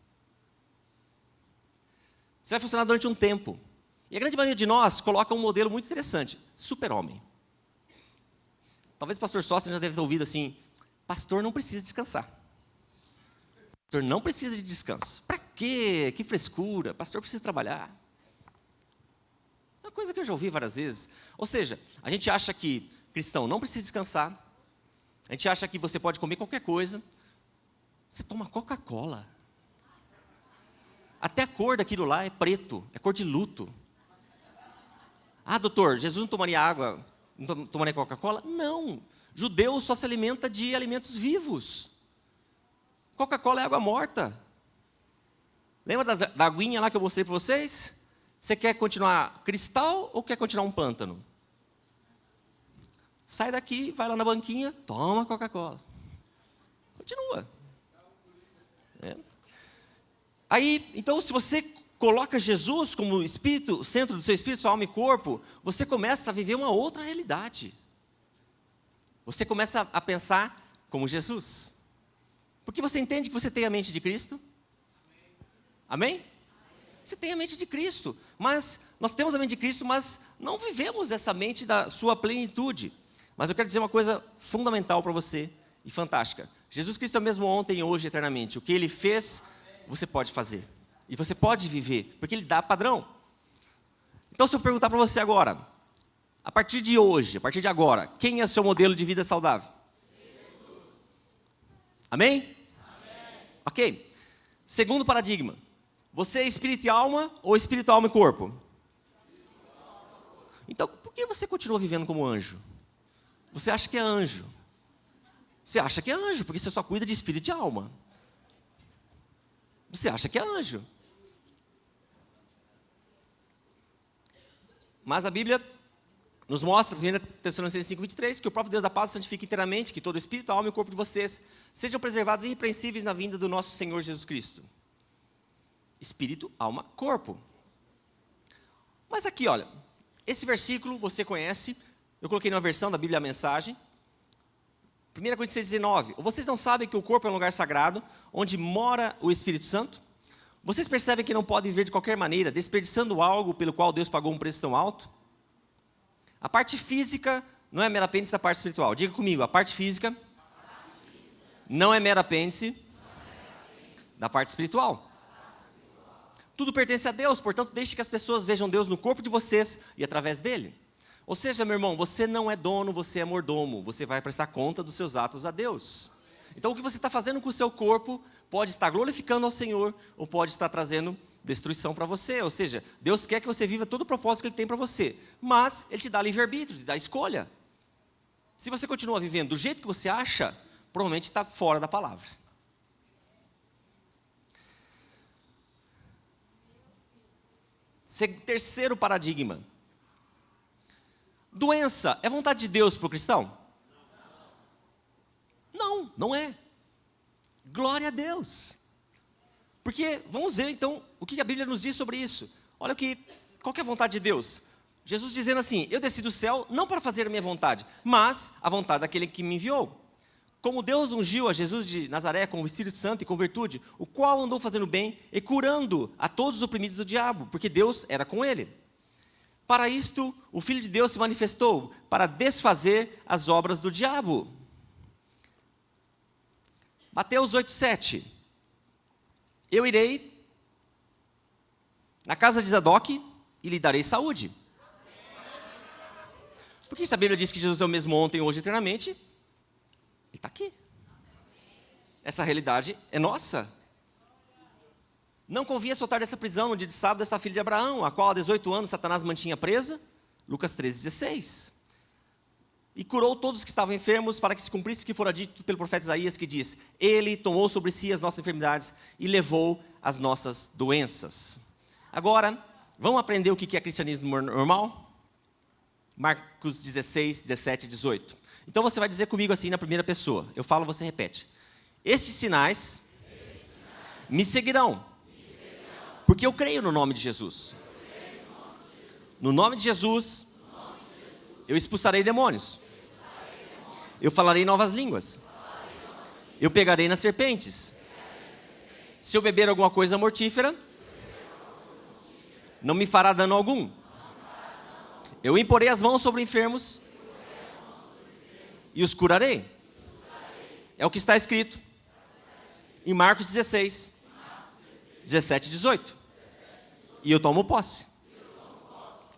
Speaker 1: Você vai funcionar durante um tempo. E a grande maioria de nós coloca um modelo muito interessante: super-homem. Talvez o pastor Sócio já deve ter ouvido assim: pastor não precisa descansar. Pastor não precisa de descanso. Para quê? Que frescura. Pastor precisa trabalhar. É uma coisa que eu já ouvi várias vezes. Ou seja, a gente acha que cristão não precisa descansar. A gente acha que você pode comer qualquer coisa. Você toma Coca-Cola. Até a cor daquilo lá é preto, é cor de luto. Ah, doutor, Jesus não tomaria água, não tomaria Coca-Cola? Não. Judeu só se alimenta de alimentos vivos. Coca-Cola é água morta. Lembra das, da aguinha lá que eu mostrei para vocês? Você quer continuar cristal ou quer continuar um pântano? Sai daqui, vai lá na banquinha, toma Coca-Cola. Continua. É. Aí, então, se você coloca Jesus como espírito, centro do seu espírito, sua alma e corpo, você começa a viver uma outra realidade. Você começa a pensar como Jesus. Porque você entende que você tem a mente de Cristo? Amém? Você tem a mente de Cristo, mas nós temos a mente de Cristo, mas não vivemos essa mente da sua plenitude. Mas eu quero dizer uma coisa fundamental para você e fantástica. Jesus Cristo é o mesmo ontem, hoje, eternamente. O que Ele fez, você pode fazer. E você pode viver, porque Ele dá padrão. Então, se eu perguntar para você agora, a partir de hoje, a partir de agora, quem é seu modelo de vida saudável? Jesus. Amém? Amém? Ok. Segundo paradigma. Você é espírito e alma ou espírito, alma e corpo? Então, por que você continua vivendo como anjo? Você acha que é anjo. Você acha que é anjo, porque você só cuida de espírito e alma. Você acha que é anjo. Mas a Bíblia nos mostra, 1 Tessalonicenses 5, 23, que o próprio Deus da paz santifique inteiramente, que todo espírito, alma e corpo de vocês sejam preservados irrepreensíveis na vinda do nosso Senhor Jesus Cristo. Espírito, alma, corpo. Mas aqui, olha, esse versículo você conhece, eu coloquei numa versão da Bíblia a mensagem. 1 Coríntios 6, 19. Vocês não sabem que o corpo é um lugar sagrado, onde mora o Espírito Santo? Vocês percebem que não podem viver de qualquer maneira, desperdiçando algo pelo qual Deus pagou um preço tão alto? A parte física não é mera apêndice da parte espiritual. Diga comigo, a parte física não é mera apêndice da parte espiritual. Tudo pertence a Deus, portanto, deixe que as pessoas vejam Deus no corpo de vocês e através dele. Ou seja, meu irmão, você não é dono, você é mordomo. Você vai prestar conta dos seus atos a Deus. Então, o que você está fazendo com o seu corpo pode estar glorificando ao Senhor ou pode estar trazendo destruição para você. Ou seja, Deus quer que você viva todo o propósito que Ele tem para você, mas Ele te dá livre-arbítrio, te dá escolha. Se você continua vivendo do jeito que você acha, provavelmente está fora da palavra. Terceiro paradigma. Doença é vontade de Deus para o cristão? Não, não é. Glória a Deus. Porque, vamos ver então, o que a Bíblia nos diz sobre isso. Olha o que, qual que é a vontade de Deus? Jesus dizendo assim, eu desci do céu não para fazer a minha vontade, mas a vontade daquele que me enviou. Como Deus ungiu a Jesus de Nazaré com o Espírito Santo e com virtude, o qual andou fazendo bem e curando a todos os oprimidos do diabo, porque Deus era com ele. Para isto, o Filho de Deus se manifestou, para desfazer as obras do diabo. Mateus 8,7 Eu irei na casa de Zadok e lhe darei saúde. Porque se a Bíblia diz que Jesus é o mesmo ontem, hoje eternamente, Ele está aqui. Essa realidade é nossa. Não convinha soltar dessa prisão no dia de sábado essa filha de Abraão, a qual há 18 anos Satanás mantinha presa. Lucas 13, 16 e curou todos os que estavam enfermos, para que se cumprisse o que fora dito pelo profeta Isaías, que diz: Ele tomou sobre si as nossas enfermidades e levou as nossas doenças. Agora, vamos aprender o que é cristianismo normal? Marcos 16, 17 e 18. Então você vai dizer comigo assim na primeira pessoa. Eu falo, você repete. Esses sinais me seguirão, porque eu creio no nome de Jesus. No nome de Jesus, eu expulsarei demônios. Eu falarei novas línguas. Eu pegarei nas serpentes. Se eu beber alguma coisa mortífera, não me fará dano algum. Eu imporei as mãos sobre enfermos e os curarei. É o que está escrito em Marcos 16, 17 e 18. E eu tomo posse.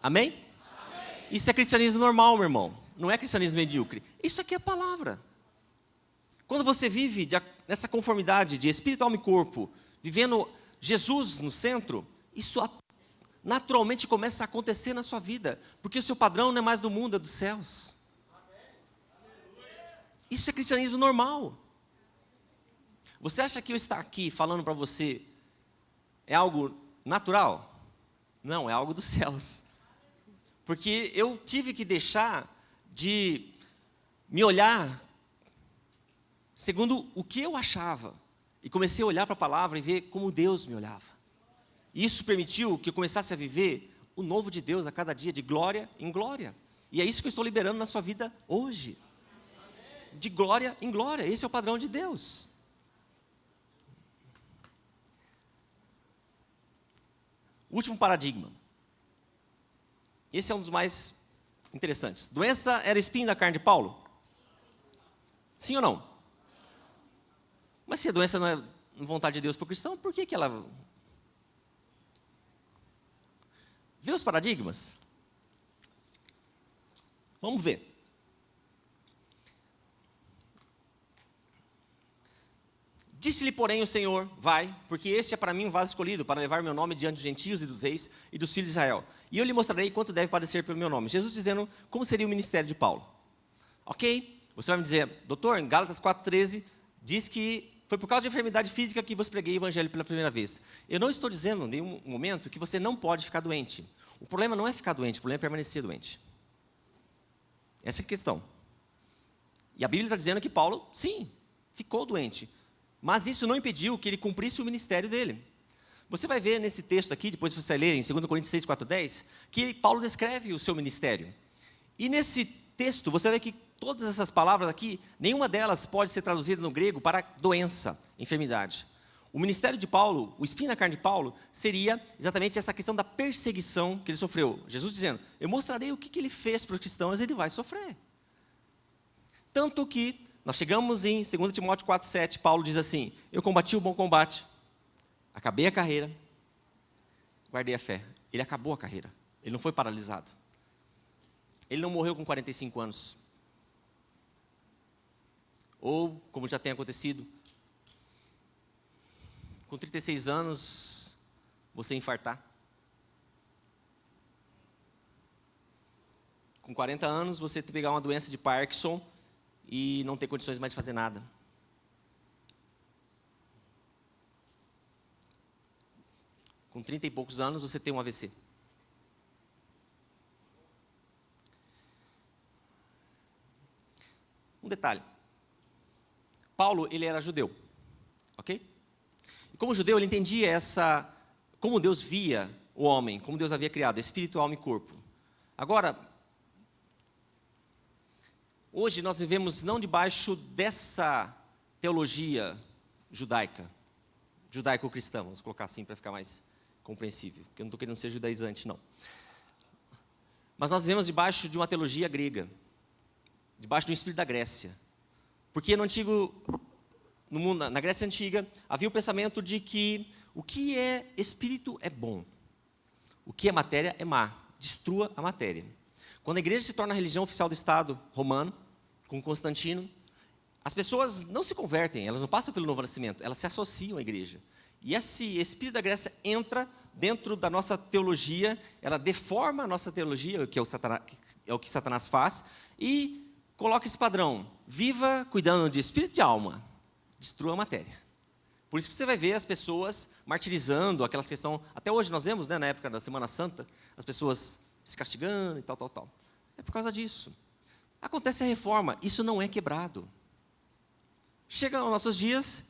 Speaker 1: Amém? Isso é cristianismo normal, meu irmão. Não é cristianismo medíocre. Isso aqui é a palavra. Quando você vive nessa conformidade de espírito, alma e corpo, vivendo Jesus no centro, isso naturalmente começa a acontecer na sua vida, porque o seu padrão não é mais do mundo, é dos céus. Isso é cristianismo normal. Você acha que eu estar aqui falando para você é algo natural? Não, é algo dos céus. Porque eu tive que deixar de me olhar segundo o que eu achava e comecei a olhar para a palavra e ver como Deus me olhava. Isso permitiu que eu começasse a viver o novo de Deus a cada dia, de glória em glória. E é isso que eu estou liberando na sua vida hoje. De glória em glória. Esse é o padrão de Deus. Último paradigma. Esse é um dos mais interessantes. Doença era espinho da carne de Paulo? Sim ou não? Mas se a doença não é vontade de Deus para o cristão, por que, que ela Vê os paradigmas? Vamos ver. Disse-lhe, porém, o Senhor, vai, porque este é para mim um vaso escolhido, para levar meu nome diante dos gentios e dos reis e dos filhos de Israel. E eu lhe mostrarei quanto deve padecer pelo meu nome. Jesus dizendo como seria o ministério de Paulo. Ok? Você vai me dizer, doutor, em Gálatas 4,13, diz que foi por causa de enfermidade física que vos preguei o evangelho pela primeira vez. Eu não estou dizendo em nenhum momento que você não pode ficar doente. O problema não é ficar doente, o problema é permanecer doente. Essa é a questão. E a Bíblia está dizendo que Paulo, sim, ficou doente. Mas isso não impediu que ele cumprisse o ministério dele. Você vai ver nesse texto aqui, depois você ler em 2 Coríntios 6, 4, 10, que Paulo descreve o seu ministério. E nesse texto, você ver que todas essas palavras aqui, nenhuma delas pode ser traduzida no grego para doença, enfermidade. O ministério de Paulo, o espinho na carne de Paulo, seria exatamente essa questão da perseguição que ele sofreu. Jesus dizendo, eu mostrarei o que, ele fez para os cristãos, ele vai sofrer. Tanto que, nós chegamos em 2 Timóteo 4, 7, Paulo diz assim, eu combati o bom combate, acabei a carreira, guardei a fé. Ele acabou a carreira, ele não foi paralisado. Ele não morreu com 45 anos. Ou, como já tem acontecido, com 36 anos, você infartar. Com 40 anos, você pegar uma doença de Parkinson e não ter condições mais de fazer nada. Com 30 e poucos anos, você tem um AVC. Um detalhe. Paulo, ele era judeu, ok? E como judeu, ele entendia essa, como Deus via o homem, como Deus havia criado, espírito, alma e corpo. Agora, hoje nós vivemos não debaixo dessa teologia judaica, judaico-cristã, vamos colocar assim para ficar mais compreensível, porque eu não estou querendo ser judaizante, não. Mas nós vivemos debaixo de uma teologia grega, debaixo do espírito da Grécia. Porque no antigo, no mundo, na Grécia Antiga, havia o pensamento de que o que é espírito é bom, o que é matéria é má, destrua a matéria. Quando a igreja se torna a religião oficial do Estado romano, com Constantino, as pessoas não se convertem, elas não passam pelo novo nascimento, elas se associam à igreja. E esse espírito da Grécia entra dentro da nossa teologia, ela deforma a nossa teologia, que é o, é o que Satanás faz, e coloca esse padrão. Viva cuidando de espírito e de alma. Destrua a matéria. Por isso que você vai ver as pessoas martirizando, aquelas questões... Até hoje nós vemos, né, na época da Semana Santa, as pessoas se castigando e tal, tal, tal. É por causa disso. Acontece a reforma, isso não é quebrado. Chega aos nossos dias,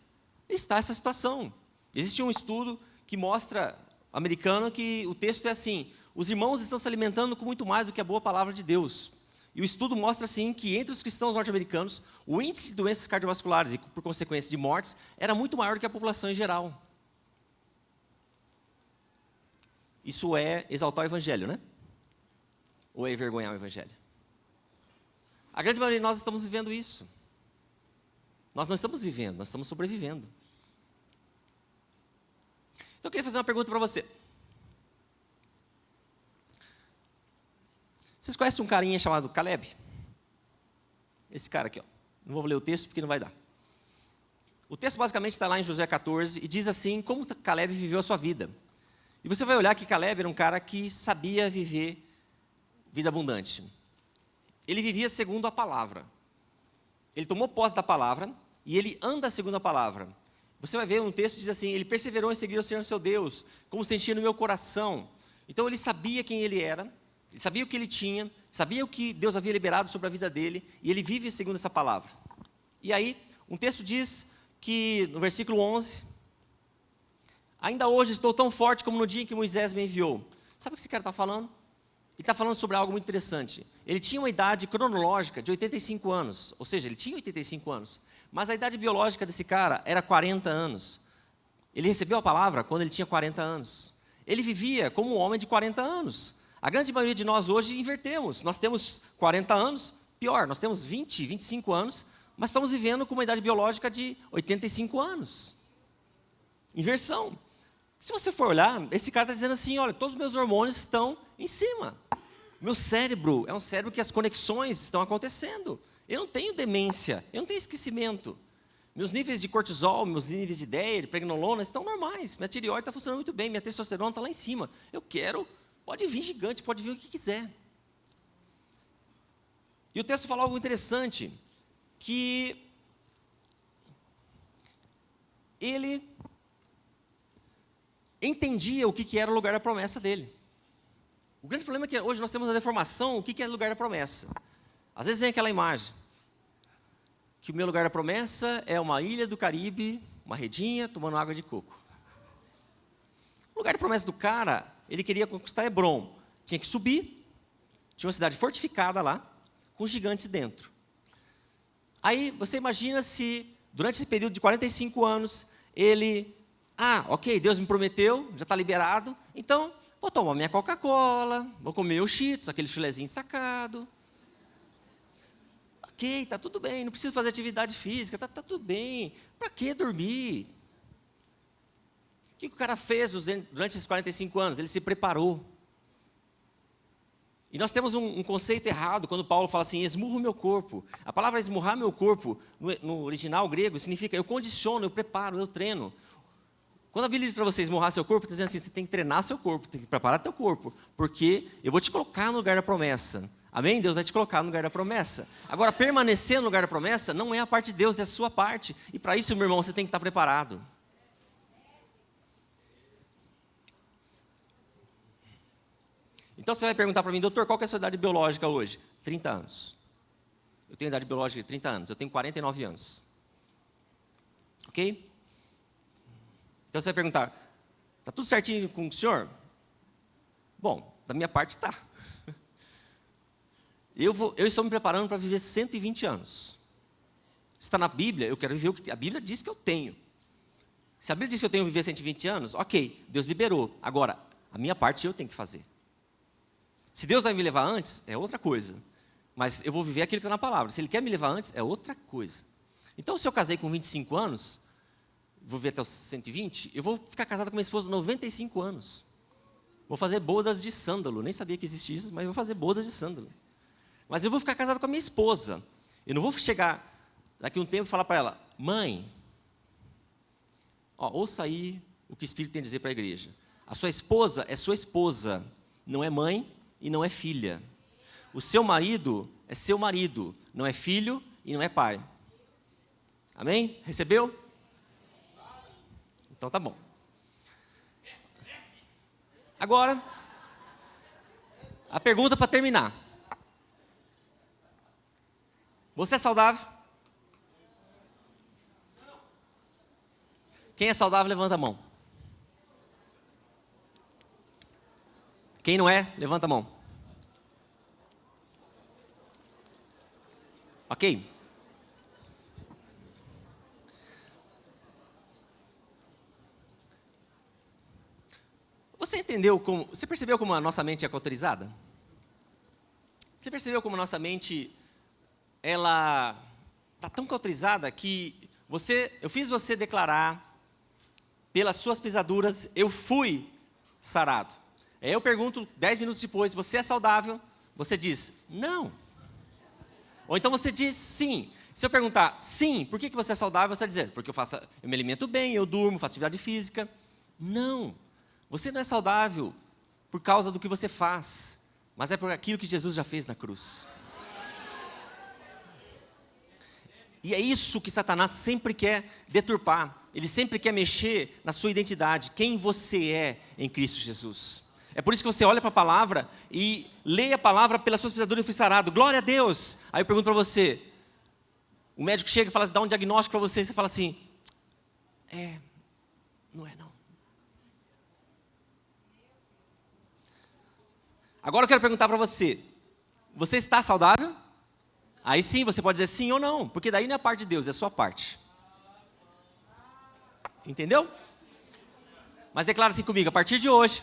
Speaker 1: está essa situação. Existe um estudo que mostra, americano, que o texto é assim, os irmãos estão se alimentando com muito mais do que a boa palavra de Deus. E o estudo mostra, assim, que entre os cristãos norte-americanos, o índice de doenças cardiovasculares e, por consequência, de mortes, era muito maior do que a população em geral. Isso é exaltar o evangelho, né? Ou é envergonhar o Evangelho? A grande maioria de nós estamos vivendo isso. Nós não estamos vivendo, nós estamos sobrevivendo. Então eu queria fazer uma pergunta para você. Vocês conhecem um carinha chamado Caleb? Esse cara aqui, ó. Não vou ler o texto porque não vai dar. O texto basicamente está lá em José 14 e diz assim como Caleb viveu a sua vida. E você vai olhar que Caleb era um cara que sabia viver vida abundante. Ele vivia segundo a palavra. Ele tomou posse da palavra e ele anda segundo a palavra. Você vai ver um texto que diz assim: Ele perseverou em seguir o Senhor seu Deus, como sentia no meu coração. Então ele sabia quem ele era, ele sabia o que ele tinha, sabia o que Deus havia liberado sobre a vida dele, e ele vive segundo essa palavra. E aí, um texto diz que, no versículo 11, ainda hoje estou tão forte como no dia em que Moisés me enviou. Sabe o que esse cara está falando? Ele está falando sobre algo muito interessante. Ele tinha uma idade cronológica de 85 anos, ou seja, ele tinha 85 anos, mas a idade biológica desse cara era 40 anos. Ele recebeu a palavra quando ele tinha 40 anos. Ele vivia como um homem de 40 anos. A grande maioria de nós hoje invertemos. Nós temos 40 anos, pior, nós temos 20, 25 anos, mas estamos vivendo com uma idade biológica de 85 anos. Inversão. Se você for olhar, esse cara está dizendo assim: olha, todos os meus hormônios estão em cima. Meu cérebro é um cérebro que as conexões estão acontecendo. Eu não tenho demência, eu não tenho esquecimento. Meus níveis de cortisol, meus níveis de ideia, de pregnolona estão normais. Minha tireoide está funcionando muito bem, minha testosterona está lá em cima. Eu quero, pode vir gigante, pode vir o que quiser. E o texto fala algo interessante, que ele entendia o que era o lugar da promessa dele. O grande problema é que hoje nós temos a deformação, o que é lugar da promessa. Às vezes vem aquela imagem, que o meu lugar da promessa é uma ilha do Caribe, uma redinha, tomando água de coco. O lugar da promessa do cara, ele queria conquistar Hebron. Tinha que subir, tinha uma cidade fortificada lá, com gigantes dentro. Aí você imagina se, durante esse período de 45 anos, ele, ah, ok, Deus me prometeu, já está liberado, então Vou tomar minha Coca-Cola, vou comer o Cheetos, aquele chulezinho sacado. Está tudo bem, não preciso fazer atividade física, está tá tudo bem. Para que dormir? O que, o cara fez durante esses 45 anos? Ele se preparou. E nós temos um, um, conceito errado quando Paulo fala assim, esmurro meu corpo. A palavra esmurrar meu corpo, no, no original grego, significa eu condiciono, eu preparo, eu treino. Quando a Bíblia diz para você esmurrar seu corpo, está dizendo assim, você tem que treinar seu corpo, tem que preparar teu corpo, porque eu vou te colocar no lugar da promessa. Amém? Deus vai te colocar no lugar da promessa. Agora, permanecer no lugar da promessa não é a parte de Deus, é a sua parte. E para isso, meu irmão, você tem que estar preparado. Então você vai perguntar para mim, doutor, qual é a sua idade biológica hoje? 30 anos. Eu tenho idade biológica de 30 anos, eu tenho 49 anos. Ok? Então você vai perguntar, está tudo certinho com o senhor? Bom, da minha parte está. Eu, vou, eu estou me preparando para viver 120 anos. Está na Bíblia, eu quero viver o que a Bíblia diz que eu tenho. Se a Bíblia diz que eu tenho que viver 120 anos, ok, Deus liberou. Agora, a minha parte eu tenho que fazer. Se Deus vai me levar antes, é outra coisa. Mas eu vou viver aquilo que está na palavra. Se Ele quer me levar antes, é outra coisa. Então, se eu casei com 25 anos, vou ver até os 120, eu vou ficar casado com minha esposa 95 anos. Vou fazer bodas de sândalo, nem sabia que existia isso, mas vou fazer bodas de sândalo. Mas eu vou ficar casado com a minha esposa. Eu não vou chegar daqui um tempo e falar para ela, mãe, ó, ouça aí o que o Espírito tem a dizer para a igreja. A sua esposa é sua esposa, não é mãe e não é filha. O seu marido é seu marido, não é filho e não é pai. Amém? Recebeu? Então tá bom. Agora, a pergunta para terminar. Você é saudável? Quem é saudável, levanta a mão. Quem não é, levanta a mão. Ok? Você entendeu como. Você percebeu como a nossa mente é cauterizada? Você percebeu como nossa mente, ela está tão cauterizada que você, eu fiz você declarar, pelas suas pisaduras eu fui sarado. Aí eu pergunto, dez minutos depois, você é saudável? Você diz, não. Ou então você diz, sim. Se eu perguntar, sim, por que, que você é saudável? Você vai dizer, porque eu, faço, eu me alimento bem, eu durmo, faço atividade física. Não. Você não é saudável por causa do que você faz, mas é por aquilo que Jesus já fez na cruz. E é isso que Satanás sempre quer deturpar. Ele sempre quer mexer na sua identidade, quem você é em Cristo Jesus. É por isso que você olha para a palavra e lê a palavra pelas suas pisaduras e fui sarado. Glória a Deus. Aí eu pergunto para você, o médico chega e fala, dá um diagnóstico para você, e você fala assim, é, não é não. Agora eu quero perguntar para você, você está saudável? Aí sim, você pode dizer sim ou não, porque daí não é a parte de Deus, é a sua parte. Entendeu? Mas declara assim comigo, a partir de hoje,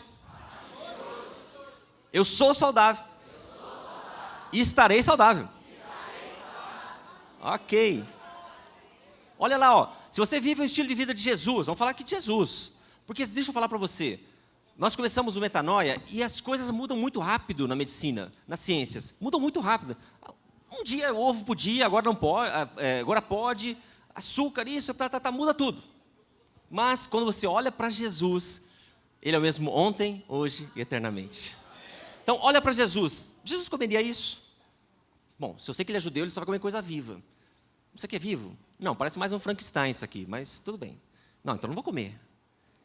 Speaker 1: eu sou saudável. E estarei saudável. Ok. Olha lá, ó. Se você vive o estilo de vida de Jesus, vamos falar aqui de Jesus. Porque deixa eu falar para você. Nós começamos o metanoia e as coisas mudam muito rápido na medicina, nas ciências. Mudam muito rápido. Um dia ovo podia, agora não pode, é, agora pode. Açúcar, isso, tá, tá, tá, muda tudo. Mas quando você olha para Jesus, Ele é o mesmo ontem, hoje e eternamente. Então, olha para Jesus. Jesus comeria isso? Bom, se eu sei que ele é judeu, ele só vai comer coisa viva. Isso aqui é vivo? Não, parece mais um Frankenstein isso aqui, mas tudo bem. Não, então não vou comer.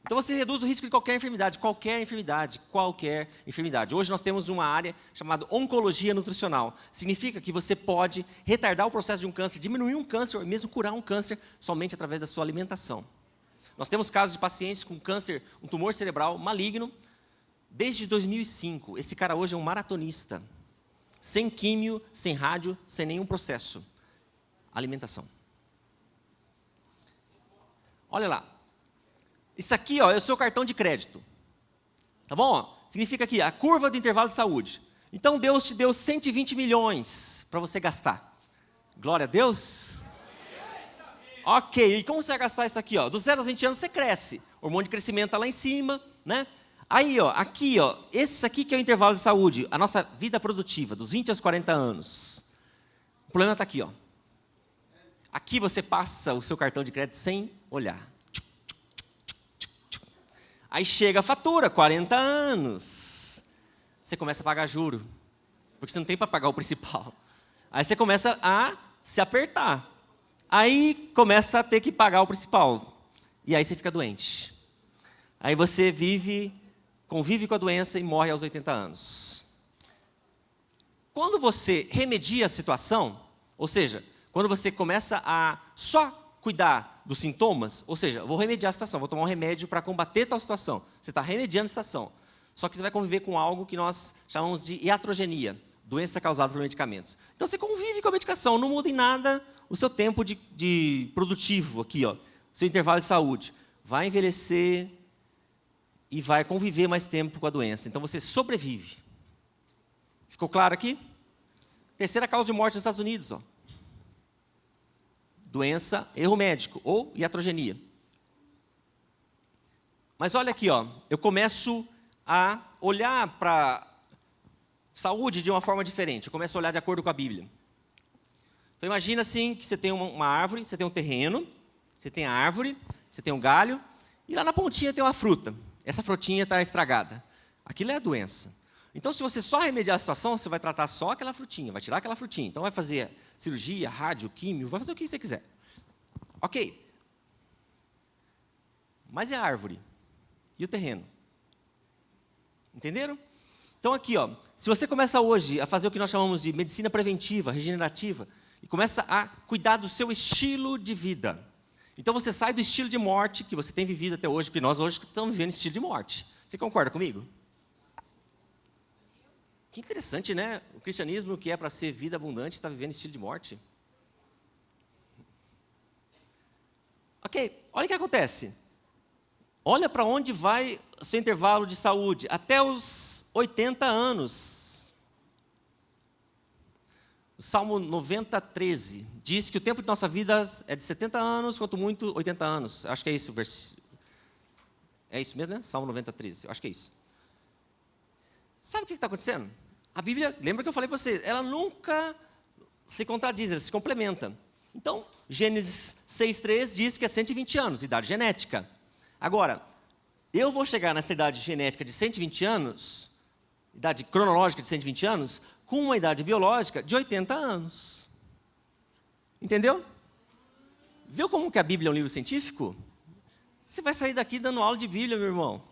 Speaker 1: Então você reduz o risco de qualquer enfermidade, qualquer enfermidade, qualquer enfermidade. Hoje nós temos uma área chamada oncologia nutricional. Significa que você pode retardar o processo de um câncer, diminuir um câncer ou mesmo curar um câncer somente através da sua alimentação. Nós temos casos de pacientes com câncer, um tumor cerebral maligno, Desde 2005, esse cara hoje é um maratonista. Sem químio, sem rádio, sem nenhum processo. Alimentação. Olha lá. Isso aqui ó, é o seu cartão de crédito. Tá bom? Significa aqui, a curva do intervalo de saúde. Então Deus te deu 120 milhões para você gastar. Glória a Deus. Ok, e como você vai gastar isso aqui? Ó? Dos 0 aos 20 anos você cresce. O hormônio de crescimento está lá em cima, né? Aí, ó, aqui, ó, esse aqui que é o intervalo de saúde, a nossa vida produtiva, dos 20 aos 40 anos. O problema está aqui, ó. Aqui você passa o seu cartão de crédito sem olhar. Aí chega a fatura, 40 anos. Você começa a pagar juro, porque você não tem para pagar o principal. Aí você começa a se apertar. Aí começa a ter que pagar o principal. E aí você fica doente. Aí você vive convive com a doença e morre aos 80 anos. Quando você remedia a situação, ou seja, quando você começa a só cuidar dos sintomas, ou seja, vou remediar a situação, vou tomar um remédio para combater tal situação. Você está remediando a situação. Só que você vai conviver com algo que nós chamamos de iatrogenia, doença causada por medicamentos. Então você convive com a medicação, não muda em nada o seu tempo de, de produtivo aqui, ó, seu intervalo de saúde. Vai envelhecer, e vai conviver mais tempo com a doença. Então você sobrevive. Ficou claro aqui? Terceira causa de morte nos Estados Unidos. Ó. Doença, erro médico ou iatrogenia. Mas olha aqui, ó, eu começo a olhar para saúde de uma forma diferente. Eu começo a olhar de acordo com a Bíblia. Então imagina assim que você tem uma, uma árvore, você tem um terreno, você tem a árvore, você tem um galho, e lá na pontinha tem uma fruta essa frutinha está estragada. Aquilo é a doença. Então, se você só remediar a situação, você vai tratar só aquela frutinha, vai tirar aquela frutinha. Então, vai fazer cirurgia, rádio, químio, vai fazer o que você quiser. Ok. Mas é a árvore. E o terreno? Entenderam? Então, aqui, ó, se você começa hoje a fazer o que nós chamamos de medicina preventiva, regenerativa, e começa a cuidar do seu estilo de vida, então você sai do estilo de morte que você tem vivido até hoje, porque nós hoje estamos vivendo estilo de morte. Você concorda comigo? Que interessante, né? O cristianismo que é para ser vida abundante está vivendo estilo de morte. Ok, olha o que acontece. Olha para onde vai o seu intervalo de saúde. Até os 80 anos. Salmo 90, 13, diz que o tempo de nossa vida é de 70 anos, quanto muito 80 anos. Acho que é isso o versículo. É isso mesmo, né? Salmo 90, 13. Acho que é isso. Sabe o que está acontecendo? A Bíblia, lembra que eu falei para vocês, ela nunca se contradiz, ela se complementa. Então, Gênesis 6,3 diz que é 120 anos, idade genética. Agora, eu vou chegar nessa idade genética de 120 anos, idade cronológica de 120 anos, com uma idade biológica de 80 anos. Entendeu? Viu como que a Bíblia é um livro científico? Você vai sair daqui dando aula de Bíblia, meu irmão.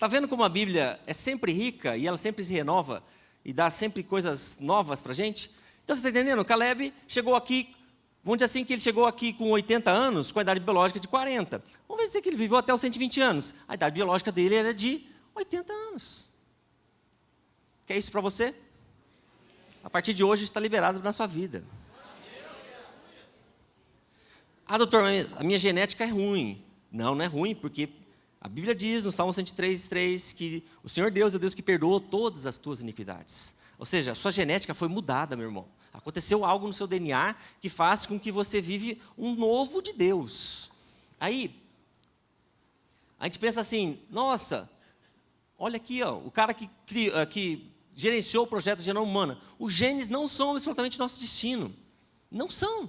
Speaker 1: Está vendo como a Bíblia é sempre rica e ela sempre se renova e dá sempre coisas novas para a gente? Então você está entendendo? Caleb chegou aqui, vamos dizer assim que ele chegou aqui com 80 anos, com a idade biológica de 40. Vamos ver se ele viveu até os 120 anos. A idade biológica dele era de 80 anos. Quer isso para você? A partir de hoje está liberado na sua vida. Ah, doutor, a minha genética é ruim. Não, não é ruim, porque a Bíblia diz no Salmo 103, 3 que o Senhor Deus é o Deus que perdoou todas as tuas iniquidades. Ou seja, a sua genética foi mudada, meu irmão. Aconteceu algo no seu DNA que faz com que você vive um novo de Deus. Aí, a gente pensa assim, nossa, olha aqui, ó, o cara que, que gerenciou o projeto de genoma humana. Os genes não são absolutamente nosso destino. Não são.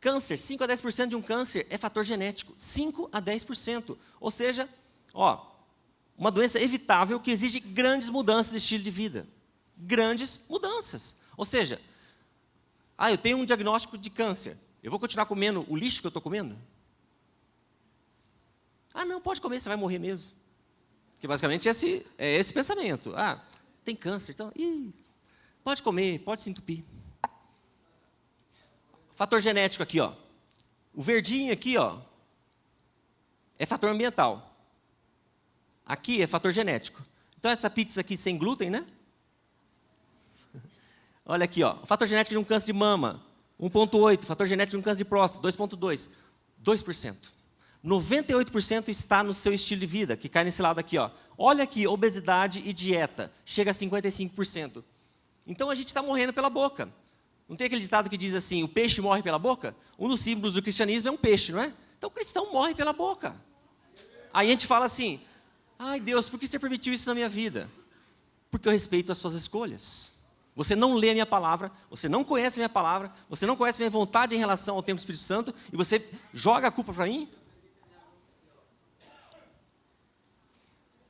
Speaker 1: Câncer, 5 a 10% de um câncer é fator genético. 5 a 10%. Ou seja, ó, uma doença evitável que exige grandes mudanças de estilo de vida. Grandes mudanças. Ou seja, ah, eu tenho um diagnóstico de câncer. Eu vou continuar comendo o lixo que eu estou comendo? Ah, não, pode comer, você vai morrer mesmo. Que basicamente é esse, é esse pensamento. Ah, tem câncer, então, ih, pode comer, pode se entupir. Fator genético aqui, ó. O verdinho aqui, ó, é fator ambiental. Aqui é fator genético. Então, essa pizza aqui sem glúten, né? *laughs* Olha aqui, ó. Fator genético de um câncer de mama, 1,8. Fator genético de um câncer de próstata, 2,2. 2%. 98% está no seu estilo de vida, que cai nesse lado aqui. Ó. Olha aqui, obesidade e dieta, chega a 55%. Então a gente está morrendo pela boca. Não tem aquele ditado que diz assim, o peixe morre pela boca? Um dos símbolos do cristianismo é um peixe, não é? Então o cristão morre pela boca. Aí a gente fala assim, ai Deus, por que você permitiu isso na minha vida? Porque eu respeito as suas escolhas. Você não lê a minha palavra, você não conhece a minha palavra, você não conhece a minha vontade em relação ao tempo do Espírito Santo, e você joga a culpa para mim?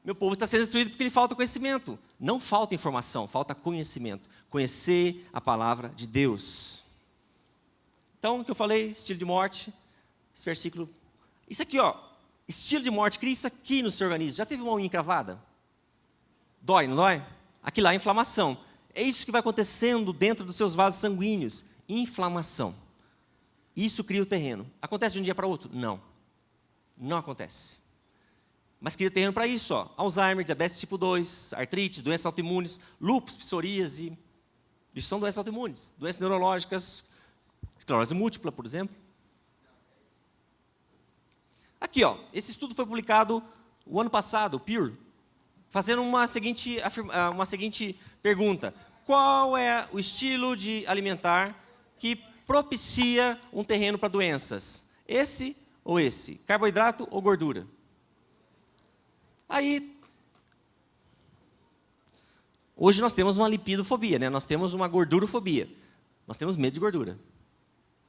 Speaker 1: Meu povo está sendo destruído porque lhe falta conhecimento. Não falta informação, falta conhecimento. Conhecer a palavra de Deus. Então, o que eu falei, estilo de morte, esse versículo. Isso aqui, ó, estilo de morte, cria isso aqui no seu organismo. Já teve uma unha encravada? Dói, não dói? Aqui lá inflamação. É isso que vai acontecendo dentro dos seus vasos sanguíneos. Inflamação. Isso cria o terreno. Acontece de um dia para outro? Não. Não acontece. Mas queria terreno para isso, ó. Alzheimer, diabetes tipo 2, artrite, doenças autoimunes, lúpus, psoríase. Isso são doenças autoimunes. Doenças neurológicas, esclerose múltipla, por exemplo. Aqui, ó, esse estudo foi publicado o ano passado, o PEER, fazendo uma seguinte, ah, uma seguinte pergunta. Qual é o estilo de alimentar que propicia um terreno para doenças? Esse ou esse? Carboidrato ou gordura? Aí, hoje nós temos uma lipidofobia, né? nós temos uma gordurofobia. Nós temos medo de gordura.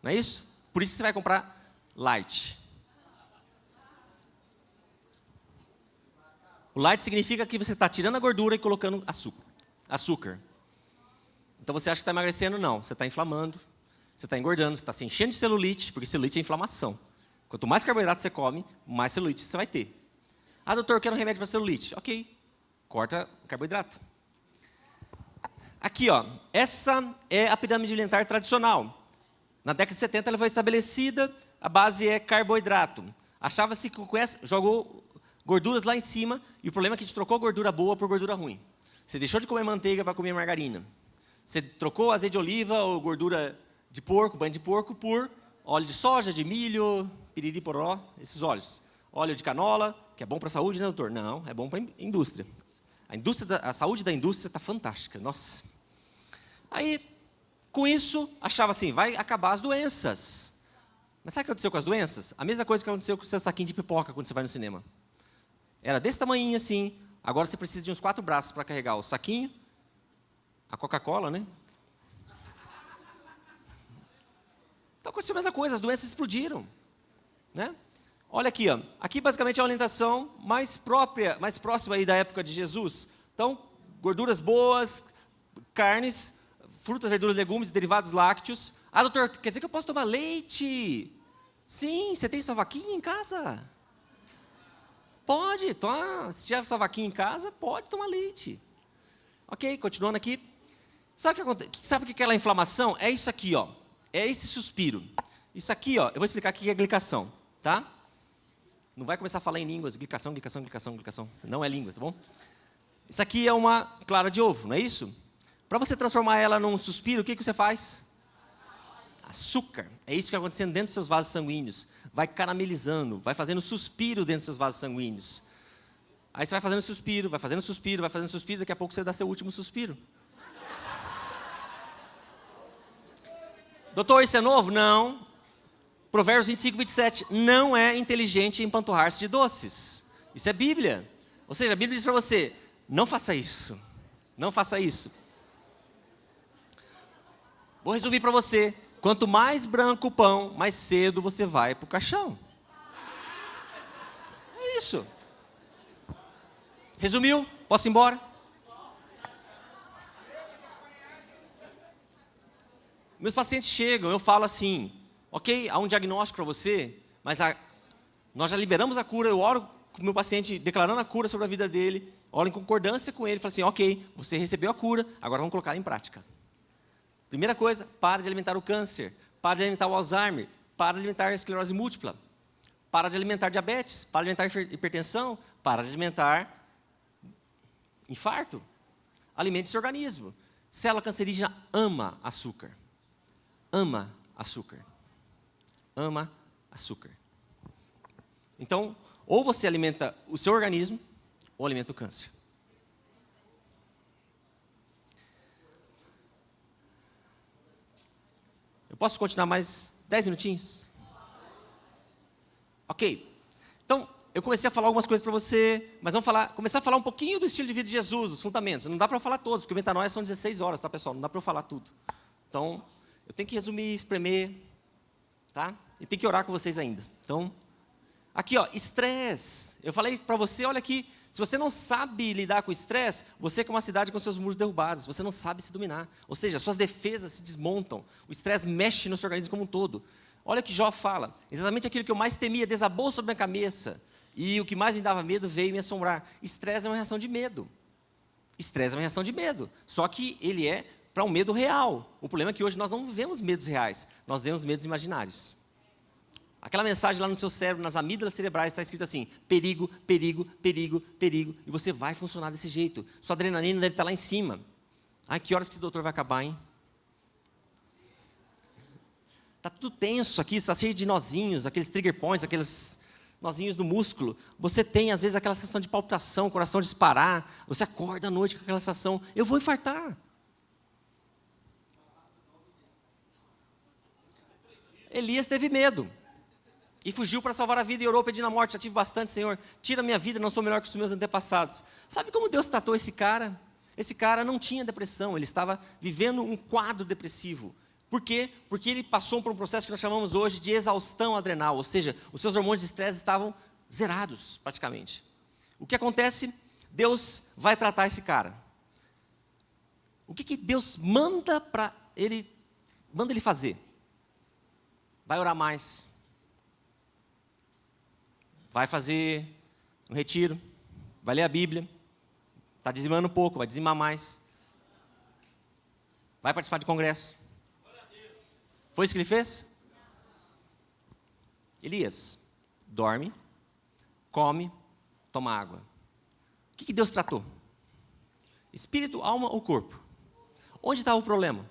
Speaker 1: Não é isso? Por isso você vai comprar light. O light significa que você está tirando a gordura e colocando açúcar. açúcar. Então você acha que está emagrecendo? Não, você está inflamando, você está engordando, você está se enchendo de celulite, porque celulite é inflamação. Quanto mais carboidrato você come, mais celulite você vai ter. Ah, doutor, eu quero um remédio para celulite. Ok, corta carboidrato. Aqui, ó, essa é a pirâmide alimentar tradicional. Na década de 70 ela foi estabelecida, a base é carboidrato. Achava-se que com essa, jogou gorduras lá em cima, e o problema é que a gente trocou gordura boa por gordura ruim. Você deixou de comer manteiga para comer margarina. Você trocou azeite de oliva ou gordura de porco, banho de porco, por óleo de soja, de milho, piriri poró, esses óleos. Óleo de canola, que é bom para a saúde, né, doutor? Não, é bom para a indústria. A, indústria da, a saúde da indústria está fantástica, nossa. Aí, com isso, achava assim, vai acabar as doenças. Mas sabe o que aconteceu com as doenças? A mesma coisa que aconteceu com o seu saquinho de pipoca quando você vai no cinema. Era desse tamanho assim, agora você precisa de uns quatro braços para carregar o saquinho, a Coca-Cola, né? Então aconteceu a mesma coisa, as doenças explodiram. Né? Olha aqui, ó. aqui basicamente é a orientação mais própria, mais próxima aí da época de Jesus. Então, gorduras boas, carnes, frutas, verduras, legumes, derivados lácteos. Ah, doutor, quer dizer que eu posso tomar leite? Sim, você tem sua vaquinha em casa? Pode, toma. se tiver sua vaquinha em casa, pode tomar leite. Ok, continuando aqui. Sabe o que, sabe o que é aquela inflamação? É isso aqui, ó. É esse suspiro. Isso aqui, ó, eu vou explicar o que é glicação, tá? Não vai começar a falar em línguas, glicação, glicação, glicação, glicação. Não é língua, tá bom? Isso aqui é uma clara de ovo, não é isso? Para você transformar ela num suspiro, o que, que você faz? Açúcar. É isso que está acontecendo dentro dos seus vasos sanguíneos. Vai caramelizando, vai fazendo suspiro dentro dos seus vasos sanguíneos. Aí você vai fazendo suspiro, vai fazendo suspiro, vai fazendo suspiro, daqui a pouco você dá seu último suspiro. Doutor, isso é novo? Não. Provérbios 25, 27. Não é inteligente empanturrar-se de doces. Isso é Bíblia. Ou seja, a Bíblia diz para você, não faça isso. Não faça isso. Vou resumir para você. Quanto mais branco o pão, mais cedo você vai para o caixão. É isso. Resumiu? Posso ir embora? Meus pacientes chegam, eu falo assim, ok, há um diagnóstico para você, mas a, nós já liberamos a cura, eu oro com o meu paciente declarando a cura sobre a vida dele, oro em concordância com ele, falo assim, ok, você recebeu a cura, agora vamos colocar em prática. Primeira coisa, para de alimentar o câncer, para de alimentar o Alzheimer, para de alimentar a esclerose múltipla, para de alimentar diabetes, para de alimentar hipertensão, para de alimentar infarto. Alimente esse organismo. Célula cancerígena ama açúcar ama açúcar. Ama açúcar. Então, ou você alimenta o seu organismo, ou alimenta o câncer. Eu posso continuar mais 10 minutinhos? Ok. Então, eu comecei a falar algumas coisas para você, mas vamos falar, começar a falar um pouquinho do estilo de vida de Jesus, os fundamentos. Não dá para falar todos, porque o metanoia são 16 horas, tá, pessoal? Não dá para eu falar tudo. Então, eu tenho que resumir, espremer, tá? E tem que orar com vocês ainda. Então, aqui ó, estresse. Eu falei para você, olha aqui, se você não sabe lidar com estresse, você é uma cidade com seus muros derrubados, você não sabe se dominar. Ou seja, suas defesas se desmontam, o estresse mexe no seu organismo como um todo. Olha o que Jó fala, exatamente aquilo que eu mais temia desabou sobre a minha cabeça. E o que mais me dava medo veio me assombrar. Estresse é uma reação de medo. Estresse é uma reação de medo. Só que ele é para um medo real. O problema é que hoje nós não vivemos medos reais, nós vemos medos imaginários. Aquela mensagem lá no seu cérebro, nas amígdalas cerebrais, está escrito assim: perigo, perigo, perigo, perigo, e você vai funcionar desse jeito. Sua adrenalina deve estar lá em cima. Ai, que horas que o doutor vai acabar, hein? Está tudo tenso aqui, está cheio de nozinhos, aqueles trigger points, aqueles nozinhos no músculo. Você tem, às vezes, aquela sensação de palpitação, coração disparar. Você acorda à noite com aquela sensação: eu vou infartar. Elias teve medo. E fugiu para salvar a vida e orou pedindo a morte. Já tive bastante, Senhor. Tira minha vida, não sou melhor que os meus antepassados. Sabe como Deus tratou esse cara? Esse cara não tinha depressão, ele estava vivendo um quadro depressivo. Por quê? Porque ele passou por um processo que nós chamamos hoje de exaustão adrenal, ou seja, os seus hormônios de estresse estavam zerados, praticamente. O que acontece? Deus vai tratar esse cara. O que, que Deus manda para ele, manda ele fazer? vai orar mais, vai fazer um retiro, vai ler a Bíblia, está dizimando um pouco, vai dizimar mais, vai participar de congresso. Foi isso que ele fez? Elias, dorme, come, toma água. O que, que Deus tratou? Espírito, alma ou corpo? Onde estava o problema?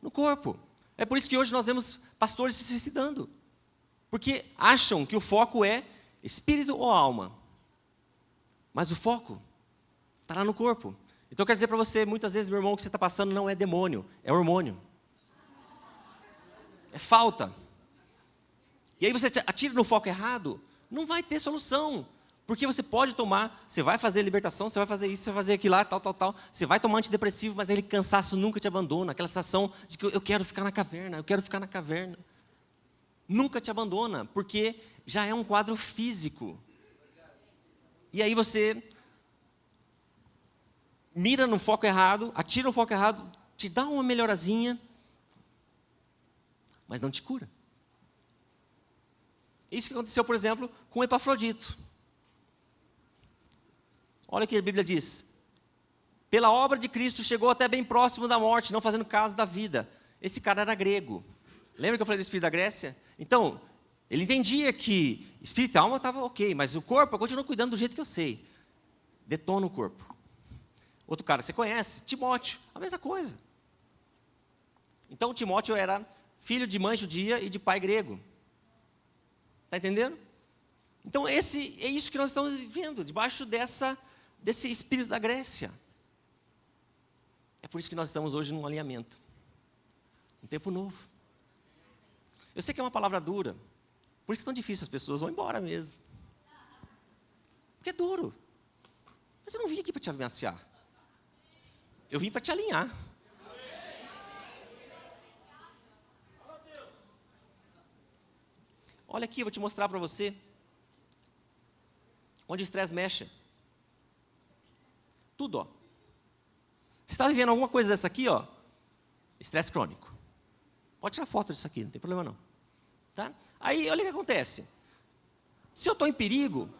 Speaker 1: No corpo. É por isso que hoje nós vemos pastores se suicidando. Porque acham que o foco é espírito ou alma. Mas o foco Está lá no corpo. Então, eu quero dizer para você, muitas vezes, meu irmão, o que você está passando não é demônio, é hormônio. É falta. E aí você atira no foco errado, não vai ter solução. Porque você pode tomar, você vai fazer libertação, você vai fazer isso, você vai fazer aquilo lá, tal, tal, tal. Você vai tomar antidepressivo, mas aquele cansaço nunca te abandona. Aquela sensação de que eu quero ficar na caverna, eu quero ficar na caverna. Nunca te abandona, porque já é um quadro físico. E aí você mira no foco errado, atira no foco errado, te dá uma melhorazinha, mas não te cura. Isso que aconteceu, por exemplo, com Epafrodito. Olha o que a Bíblia diz. Pela obra de Cristo chegou até bem próximo da morte, não fazendo caso da vida. Esse cara era grego. Lembra que eu falei do espírito da Grécia? Então, ele entendia que espírito e alma estava ok, mas o corpo eu continuo cuidando do jeito que eu sei. Detona o corpo. Outro cara, você conhece? Timóteo, a mesma coisa. Então, Timóteo era filho de mãe judia e de pai grego. Está entendendo? Então, esse, é isso que nós estamos vivendo, debaixo dessa desse espírito da Grécia. É por isso que nós estamos hoje num alinhamento. Um tempo novo. Eu sei que é uma palavra dura. Por isso é tão difícil, as pessoas vão embora mesmo. Porque é duro. Mas eu não vim aqui para te ameaçar. Eu vim para te alinhar. Olha aqui, eu vou te mostrar para você. Onde o estresse mexe. Tudo, ó. Você está vivendo alguma coisa dessa aqui, ó? Estresse crônico. Pode tirar foto disso aqui, não tem problema não. Tá? Aí, olha o que acontece. Se eu estou em perigo,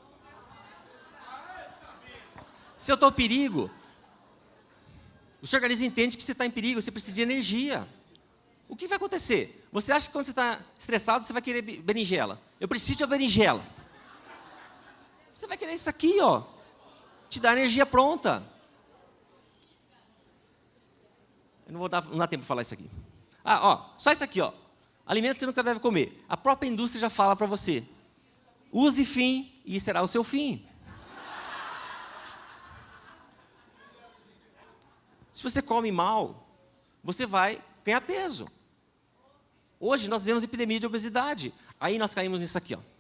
Speaker 1: se eu estou em perigo, o seu organismo entende que você está em perigo, você precisa de energia. O que vai acontecer? Você acha que quando você está estressado, você vai querer berinjela. Eu preciso de uma berinjela. Você vai querer isso aqui, ó. Te dá energia pronta. Eu não vou dar, não dá tempo de falar isso aqui. Ah, ó, só isso aqui, ó. Alimentos você nunca deve comer. A própria indústria já fala para você. Use fim e será o seu fim. Se você come mal, você vai ganhar peso. Hoje nós temos epidemia de obesidade. Aí nós caímos nisso aqui, ó.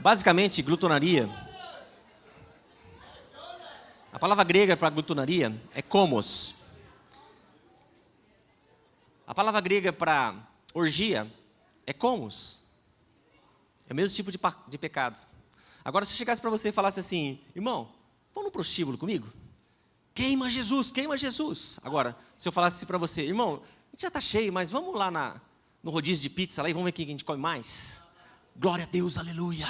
Speaker 1: Basicamente, glutonaria. A palavra grega para glutonaria é komos. A palavra grega para orgia é komos. É o mesmo tipo de, de pecado. Agora, se eu chegasse para você e falasse assim, irmão, vamos no prostíbulo comigo? Queima Jesus, queima Jesus. Agora, se eu falasse para você, irmão, a gente já está cheio, mas vamos lá na, no rodízio de pizza lá e vamos ver quem a gente come mais? Glória a Deus, aleluia.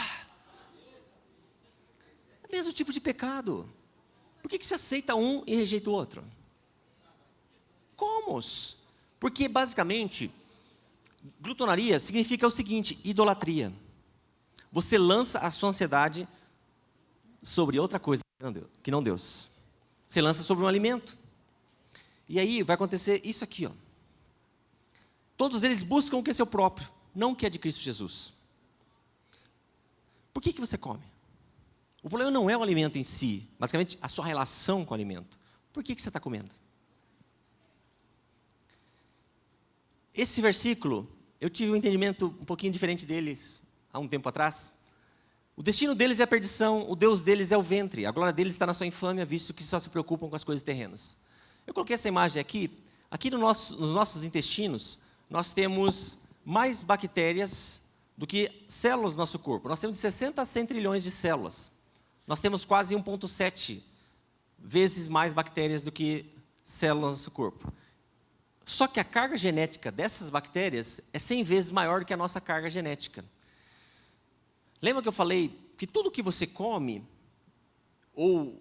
Speaker 1: É o mesmo tipo de pecado. Por que, que você aceita um e rejeita o outro? Como? Porque, basicamente, glutonaria significa o seguinte, idolatria. Você lança a sua ansiedade sobre outra coisa que não Deus. Você lança sobre um alimento. E aí vai acontecer isso aqui, ó. Todos eles buscam o que é seu próprio, não o que é de Cristo Jesus. Por que, que você come? O problema não é o alimento em si, basicamente a sua relação com o alimento. Por que, que você está comendo? Esse versículo, eu tive um entendimento um pouquinho diferente deles há um tempo atrás. O destino deles é a perdição, o Deus deles é o ventre, a glória deles está na sua infâmia, visto que só se preocupam com as coisas terrenas. Eu coloquei essa imagem aqui, aqui no nosso, nos nossos intestinos, nós temos mais bactérias do que células do nosso corpo. Nós temos de 60 a 100 trilhões de células. Nós temos quase 1,7 vezes mais bactérias do que células no nosso corpo. Só que a carga genética dessas bactérias é 100 vezes maior do que a nossa carga genética. Lembra que eu falei que tudo que você come, ou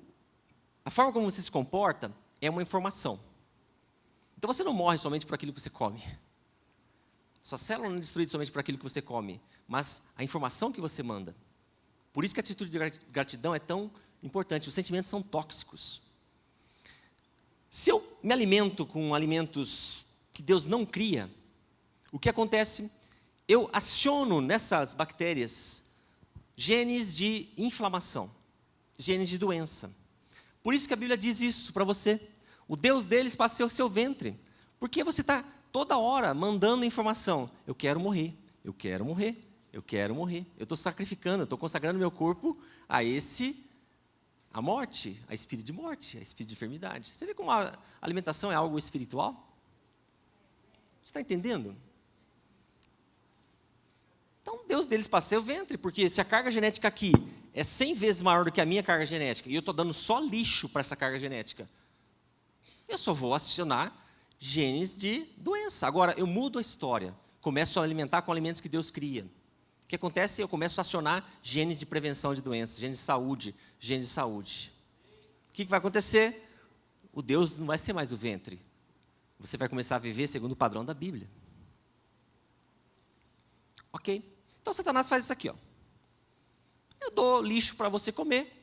Speaker 1: a forma como você se comporta, é uma informação. Então você não morre somente por aquilo que você come. Sua célula não é destruída somente por aquilo que você come, mas a informação que você manda. Por isso que a atitude de gratidão é tão importante. Os sentimentos são tóxicos. Se eu me alimento com alimentos que Deus não cria, O que acontece? Eu aciono nessas bactérias genes de inflamação, genes de doença. Por isso que a Bíblia diz isso para você. O Deus deles passou o seu ventre. Porque você está toda hora mandando informação. Eu quero morrer, eu quero morrer, eu quero morrer. Eu estou sacrificando, eu estou consagrando meu corpo a esse, a morte, a espírito de morte, a espírito de enfermidade. Você vê como a alimentação é algo espiritual? Você está entendendo? Então, Deus deles passou o ventre, porque se a carga genética aqui é 100 vezes maior do que a minha carga genética, e eu estou dando só lixo para essa carga genética, eu só vou acionar genes de doença. Agora, eu mudo a história, começo a alimentar com alimentos que Deus cria. O que acontece? Eu começo a acionar genes de prevenção de doenças, genes de saúde, genes de saúde. O que vai acontecer? O Deus não vai ser mais o ventre. Você vai começar a viver segundo o padrão da Bíblia. Ok? Então, Satanás faz isso aqui. Ó. Eu dou lixo para você comer.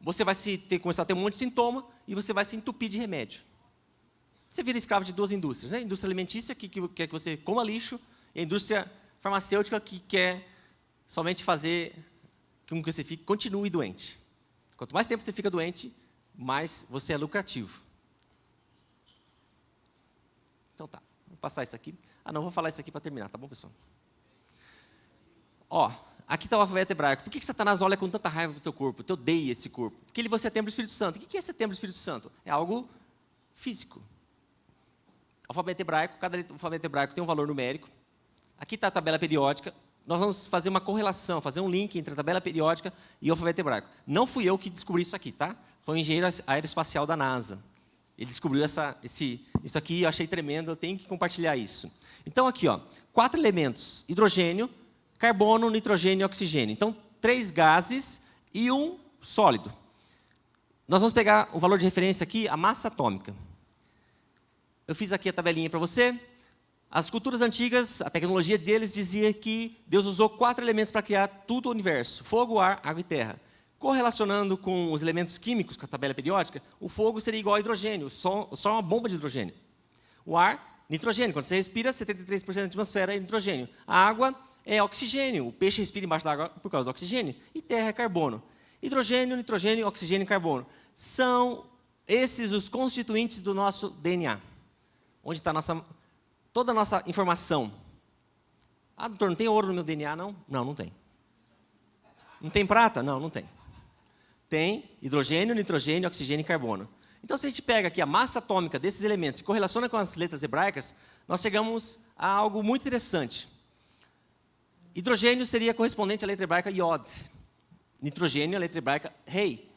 Speaker 1: Você vai se ter, começar a ter um monte de sintoma e você vai se entupir de remédio. Você vira escravo de duas indústrias. Né? A indústria alimentícia, que, que quer que você coma lixo, e a indústria farmacêutica, que quer somente fazer com que você fique, continue doente. Quanto mais tempo você fica doente, mais você é lucrativo. Então tá, vou passar isso aqui. Ah não, vou falar isso aqui para terminar, tá bom, pessoal? Ó, aqui está o alfabeto hebraico. Por que, que Satanás olha com tanta raiva para o seu corpo? Te odeia esse corpo. Porque ele você é templo do Espírito Santo. O que é setembro do Espírito Santo? É algo físico. Alfabeto hebraico, cada alfabeto hebraico tem um valor numérico. Aqui está a tabela periódica. Nós vamos fazer uma correlação, fazer um link entre a tabela periódica e o alfabeto hebraico. Não fui eu que descobri isso aqui, tá? Foi o engenheiro aeroespacial da NASA. Ele descobriu essa, esse, isso aqui, eu achei tremendo, eu tenho que compartilhar isso. Então, aqui, ó, quatro elementos: hidrogênio, carbono, nitrogênio e oxigênio. Então, três gases e um sólido. Nós vamos pegar o valor de referência aqui, a massa atômica. Eu fiz aqui a tabelinha para você. As culturas antigas, a tecnologia deles dizia que Deus usou quatro elementos para criar tudo o universo: fogo, ar, água e terra. Correlacionando com os elementos químicos, com a tabela periódica, o fogo seria igual a hidrogênio, só, só uma bomba de hidrogênio. O ar, nitrogênio. Quando você respira, 73% da atmosfera é nitrogênio. A água é oxigênio. O peixe respira embaixo da água por causa do oxigênio. E terra é carbono. Hidrogênio, nitrogênio, oxigênio e carbono. São esses os constituintes do nosso DNA. Onde está nossa, toda a nossa informação. Ah, doutor, não tem ouro no meu DNA, não? Não, não tem. Não tem prata? Não, não tem. Tem hidrogênio, nitrogênio, oxigênio e carbono. Então, se a gente pega aqui a massa atômica desses elementos e correlaciona com as letras hebraicas, nós chegamos a algo muito interessante. Hidrogênio seria correspondente à letra hebraica Yod. Nitrogênio, a letra hebraica Rei.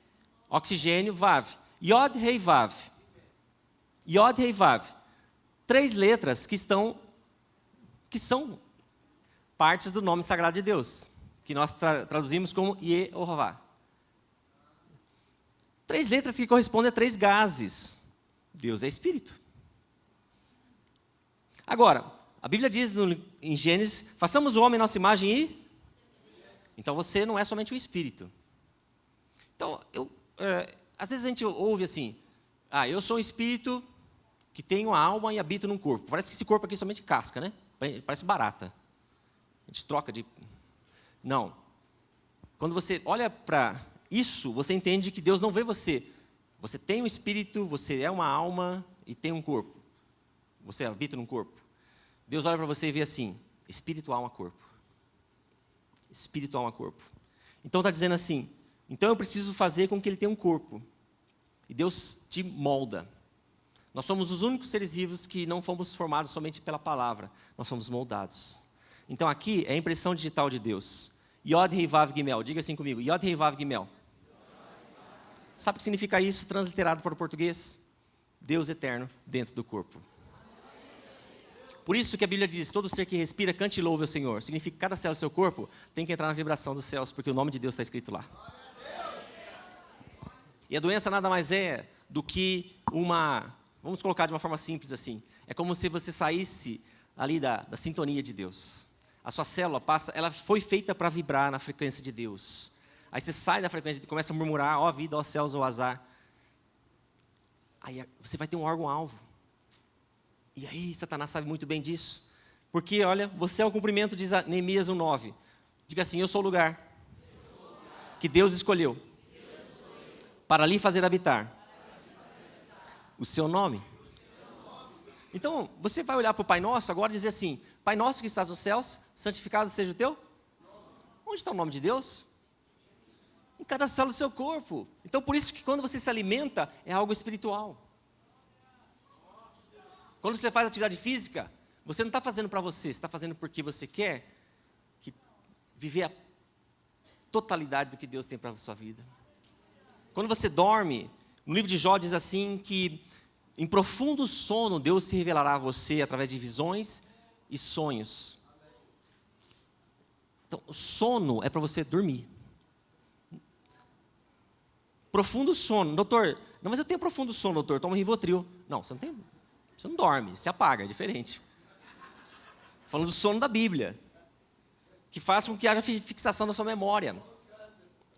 Speaker 1: Oxigênio, Vav. Yod, Rei, Vav. Yod, Rei, Vav. Três letras que estão, que são partes do nome sagrado de Deus, que nós tra traduzimos como Yehová. Três letras que correspondem a três gases. Deus é Espírito. Agora, a Bíblia diz no, em Gênesis, façamos o homem nossa imagem e... Então você não é somente o Espírito. Então, eu, é, às vezes a gente ouve assim, ah, eu sou um Espírito que tem uma alma e habito num corpo. Parece que esse corpo aqui é somente casca, né? Parece barata. A gente troca de... Não. Quando você olha para isso, você entende que Deus não vê você. Você tem um espírito, você é uma alma e tem um corpo. Você habita num corpo. Deus olha para você e vê assim: espírito, alma, corpo. Espírito, alma, corpo. Então está dizendo assim: então eu preciso fazer com que ele tenha um corpo. E Deus te molda. Nós somos os únicos seres vivos que não fomos formados somente pela palavra, nós fomos moldados. Então aqui é a impressão digital de Deus. Yod Hei Vav Gimel, diga assim comigo, Yod Hei Vav Gimel. Sabe o que significa isso transliterado para o português? Deus eterno dentro do corpo. Por isso que a Bíblia diz, todo ser que respira, cante e louve o Senhor. Significa que cada célula do seu corpo tem que entrar na vibração dos céus, porque o nome de Deus está escrito lá. E a doença nada mais é do que uma, vamos colocar de uma forma simples assim, é como se você saísse ali da, da sintonia de Deus. A sua célula passa, ela foi feita para vibrar na frequência de Deus. Aí você sai da frequência e começa a murmurar, ó oh, vida, ó oh, céus, ó oh, azar. Aí você vai ter um órgão-alvo. E aí, Satanás sabe muito bem disso. Porque, olha, você é o cumprimento de Neemias 1,9. Diga assim: Eu sou o lugar que Deus escolheu para ali fazer habitar o seu nome. Então, você vai olhar para o Pai Nosso agora e dizer assim: Pai Nosso que estás nos céus, santificado seja o teu. Onde está o nome de Deus? Em cada célula do seu corpo. Então, por isso que quando você se alimenta, é algo espiritual. Quando você faz atividade física, você não está fazendo para você, você está fazendo porque você quer que, viver a totalidade do que Deus tem para a sua vida. Quando você dorme, no livro de Jó diz assim que em profundo sono Deus se revelará a você através de visões e sonhos. Então, sono é para você dormir. Profundo sono. Doutor, não, mas eu tenho profundo sono, doutor, toma Rivotril. Não, você não tem, você não dorme, você apaga, é diferente. Falando do sono da Bíblia, que faz com que haja fixação da sua memória.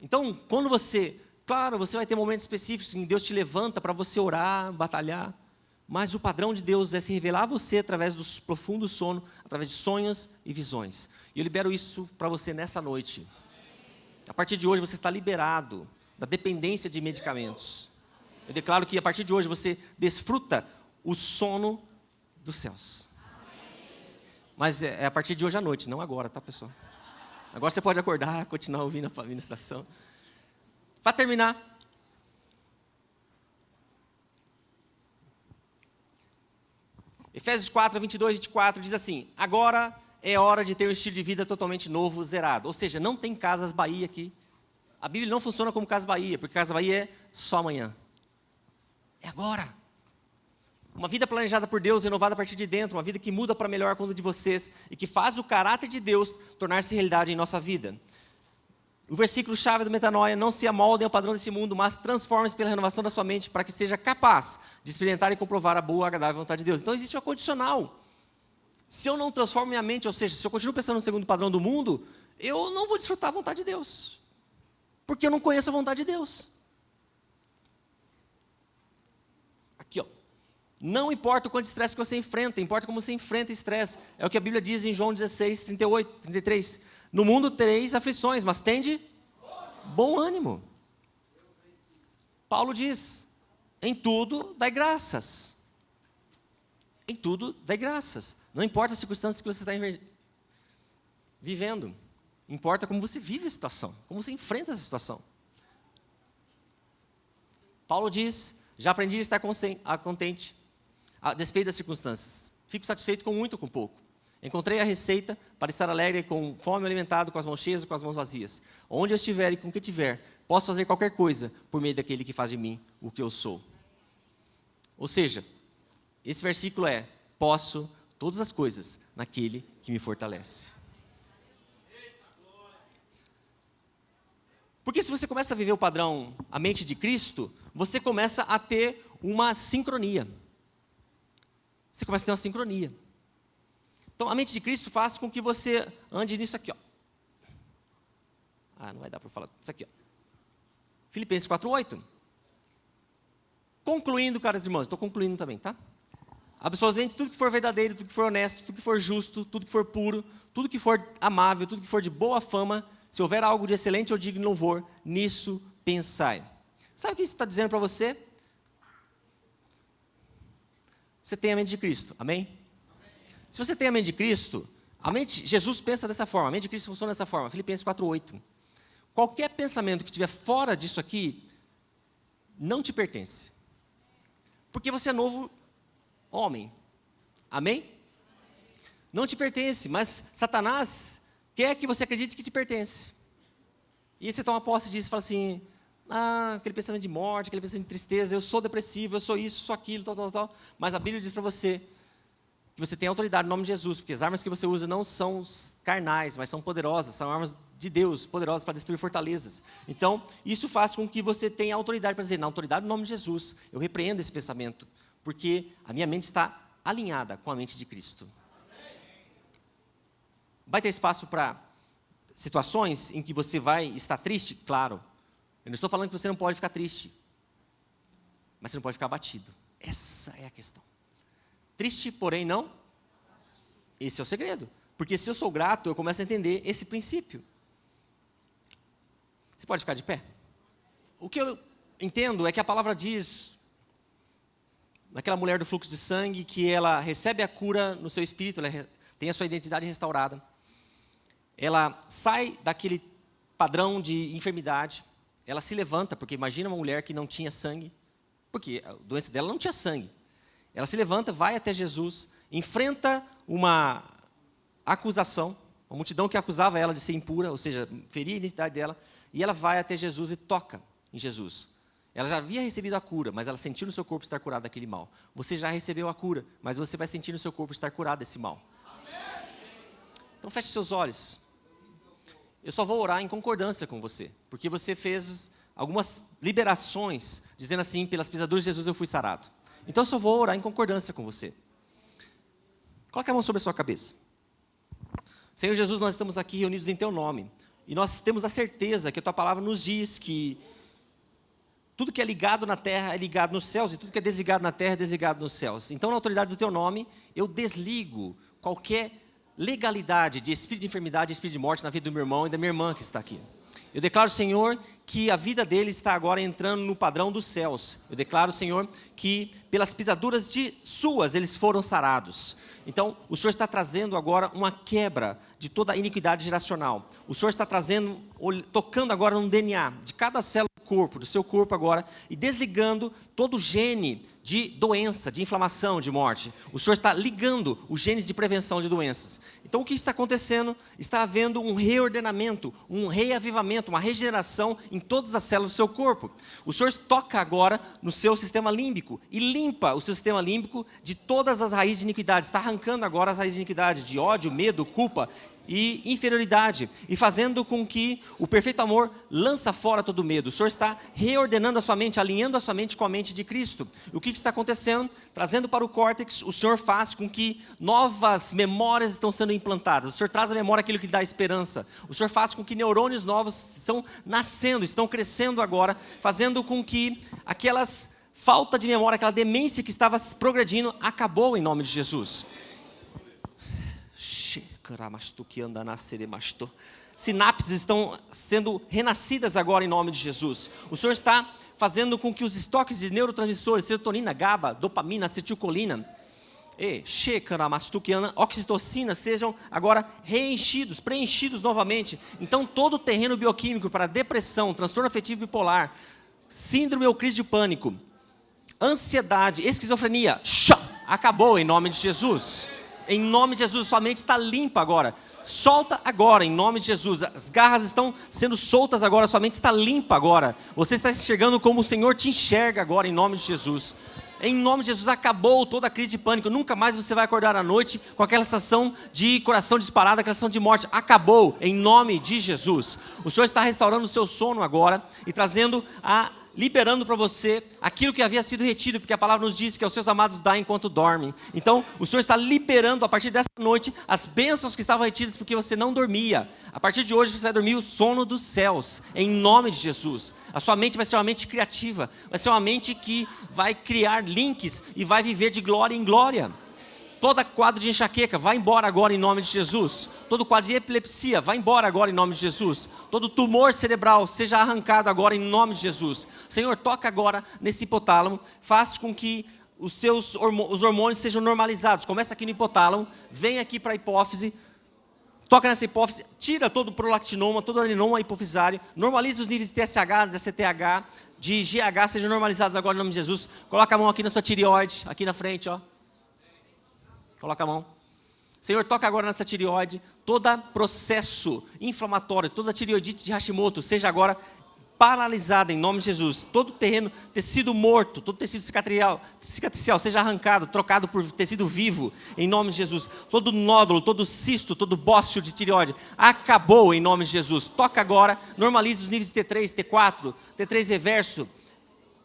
Speaker 1: Então, quando você, claro, você vai ter momentos específicos em que Deus te levanta para você orar, batalhar, mas o padrão de Deus é se revelar a você através do profundo sono, através de sonhos e visões. E eu libero isso para você nessa noite. A partir de hoje você está liberado da dependência de medicamentos. Eu declaro que a partir de hoje você desfruta o sono dos céus. Mas é, é a partir de hoje à noite, não agora, tá, pessoal? Agora você pode acordar, continuar ouvindo a ministração. Para terminar, Efésios 4, 22 e 24 diz assim: Agora é hora de ter um estilo de vida totalmente novo, zerado. Ou seja, não tem casas Bahia aqui. A Bíblia não funciona como Casa Bahia, porque Casa Bahia é só amanhã. É agora. Uma vida planejada por Deus, renovada a partir de dentro, uma vida que muda para melhor quando de vocês e que faz o caráter de Deus tornar-se realidade em nossa vida. O versículo chave do metanoia, não se amoldem ao padrão desse mundo, mas transformem-se pela renovação da sua mente para que seja capaz de experimentar e comprovar a boa, agradável vontade de Deus. Então existe uma condicional. Se eu não transformo minha mente, ou seja, se eu continuo pensando no segundo padrão do mundo, eu não vou desfrutar a vontade de Deus. Porque eu não conheço a vontade de Deus. Aqui, ó. Não importa o quanto estresse que você enfrenta, importa como você enfrenta estresse. É o que a Bíblia diz em João 16, 38, 33. No mundo tereis aflições, mas tende bom ânimo. Paulo diz: em tudo dai graças. Em tudo dai graças. Não importa as circunstâncias que você está vivendo. Importa como você vive a situação, como você enfrenta essa situação. Paulo diz: já aprendi a estar contente a despeito das circunstâncias. Fico satisfeito com muito ou com pouco. Encontrei a receita para estar alegre com fome alimentado, com as mãos cheias ou com as mãos vazias. Onde eu estiver e com o que tiver, posso fazer qualquer coisa por meio daquele que faz de mim o que eu sou. Ou seja, esse versículo é: posso todas as coisas naquele que me fortalece. Porque se você começa a viver o padrão, a mente de Cristo, você começa a ter uma sincronia. Você começa a ter uma sincronia. Então, a mente de Cristo faz com que você ande nisso aqui, ó. Ah, não vai dar para falar isso aqui, ó. Filipenses 4:8. Concluindo, caros irmãos, estou concluindo também, tá? Absolutamente tudo que for verdadeiro, tudo que for honesto, tudo que for justo, tudo que for puro, tudo que for amável, tudo que for de boa fama, se houver algo de excelente ou digno louvor, nisso pensai. Sabe o que isso está dizendo para você? você tem a mente de Cristo. Amém? Se você tem a mente de Cristo, a mente, Jesus pensa dessa forma, a mente de Cristo funciona dessa forma. Filipenses 4:8. Qualquer pensamento que estiver fora disso aqui não te pertence. Porque você é novo homem. Amém? Não te pertence, mas Satanás quer que você acredite que te pertence. E você toma posse disso e fala assim: ah, aquele pensamento de morte, aquele pensamento de tristeza, eu sou depressivo, eu sou isso, sou aquilo, tal, tal, tal. Mas a Bíblia diz para você que você tem autoridade no nome de Jesus, porque as armas que você usa não são carnais, mas são poderosas, são armas de Deus, poderosas para destruir fortalezas. Então, isso faz com que você tenha autoridade para dizer, na autoridade no nome de Jesus, eu repreendo esse pensamento, porque a minha mente está alinhada com a mente de Cristo. Vai ter espaço para situações em que você vai estar triste? Claro. Eu não estou falando que você não pode ficar triste, mas você não pode ficar abatido. Essa é a questão. Triste, porém não. Esse é o segredo. Porque se eu sou grato, eu começo a entender esse princípio. Você pode ficar de pé? O que eu entendo é que a palavra diz, naquela mulher do fluxo de sangue, que ela recebe a cura no seu espírito, ela tem a sua identidade restaurada. Ela sai daquele padrão de enfermidade, ela se levanta, porque imagina uma mulher que não tinha sangue, porque a doença dela não tinha sangue. Ela se levanta, vai até Jesus, enfrenta uma acusação, uma multidão que acusava ela de ser impura, ou seja, feria a identidade dela, e ela vai até Jesus e toca em Jesus. Ela já havia recebido a cura, mas ela sentiu no seu corpo estar curada daquele mal. Você já recebeu a cura, mas você vai sentir no seu corpo estar curado desse mal. Então feche seus olhos. Eu só vou orar em concordância com você, porque você fez algumas liberações, dizendo assim, pelas pisaduras de Jesus eu fui sarado. Então eu só vou orar em concordância com você. Coloque a mão sobre a sua cabeça. Senhor Jesus, nós estamos aqui reunidos em Teu nome. E nós temos a certeza que a Tua palavra nos diz que tudo que é ligado na terra é ligado nos céus, e tudo que é desligado na terra é desligado nos céus. Então, na autoridade do Teu nome, eu desligo qualquer legalidade de espírito de enfermidade, de espírito de morte na vida do meu irmão e da minha irmã que está aqui. Eu declaro, Senhor, que a vida dele está agora entrando no padrão dos céus. Eu declaro, Senhor, que pelas pisaduras de suas eles foram sarados. Então, o Senhor está trazendo agora uma quebra de toda a iniquidade geracional. O Senhor está trazendo, tocando agora no DNA de cada célula corpo, do seu corpo agora, e desligando todo o gene de doença, de inflamação, de morte. O Senhor está ligando os genes de prevenção de doenças. Então o que está acontecendo? Está havendo um reordenamento, um reavivamento, uma regeneração em todas as células do seu corpo. O Senhor toca agora no seu sistema límbico e limpa o seu sistema límbico de todas as raízes de iniquidade. Está arrancando agora as raízes de iniquidade, de ódio, medo, culpa, e inferioridade, e fazendo com que o perfeito amor lança fora todo medo. O Senhor está reordenando a sua mente, alinhando a sua mente com a mente de Cristo. O que está acontecendo? Trazendo para o córtex, o Senhor faz com que novas memórias estão sendo implantadas. O Senhor traz à memória aquilo que dá esperança. O Senhor faz com que neurônios novos estão nascendo, estão crescendo agora, fazendo com que aquelas falta de memória, aquela demência que estava progredindo, acabou em nome de Jesus. Sinapses estão sendo renascidas agora em nome de Jesus. O Senhor está fazendo com que os estoques de neurotransmissores, serotonina, GABA, dopamina, acetilcolina, e oxitocina sejam agora reenchidos, preenchidos novamente. Então todo o terreno bioquímico para depressão, transtorno afetivo bipolar, síndrome ou crise de pânico, ansiedade, esquizofrenia, acabou em nome de Jesus. Em nome de Jesus, sua mente está limpa agora. Solta agora, em nome de Jesus. As garras estão sendo soltas agora, sua mente está limpa agora. Você está enxergando como o Senhor te enxerga agora, em nome de Jesus. Em nome de Jesus, acabou toda a crise de pânico. Nunca mais você vai acordar à noite com aquela sensação de coração disparado, aquela sensação de morte. Acabou, em nome de Jesus. O Senhor está restaurando o seu sono agora e trazendo a liberando para você aquilo que havia sido retido, porque a palavra nos diz que aos seus amados dá enquanto dormem. Então, o Senhor está liberando a partir dessa noite as bênçãos que estavam retidas porque você não dormia. A partir de hoje você vai dormir o sono dos céus, em nome de Jesus. A sua mente vai ser uma mente criativa, vai ser uma mente que vai criar links e vai viver de glória em glória. Todo quadro de enxaqueca, vai embora agora em nome de Jesus. Todo quadro de epilepsia, vai embora agora em nome de Jesus. Todo tumor cerebral, seja arrancado agora em nome de Jesus. Senhor, toca agora nesse hipotálamo, faz com que os seus os hormônios sejam normalizados. Começa aqui no hipotálamo, vem aqui para a hipófise, toca nessa hipófise, tira todo o prolactinoma, todo o adenoma hipofisário, normaliza os níveis de TSH, de CTH, de GH, sejam normalizados agora em nome de Jesus. Coloca a mão aqui na sua tireoide, aqui na frente, ó. Coloca a mão. Senhor, toca agora nessa tireoide, todo processo inflamatório, toda tireoidite de Hashimoto, seja agora paralisada em nome de Jesus. Todo terreno, tecido morto, todo tecido cicatricial, cicatricial seja arrancado, trocado por tecido vivo em nome de Jesus. Todo nódulo, todo cisto, todo bócio de tireoide acabou em nome de Jesus. Toca agora, normalize os níveis de T3, T4, T3 reverso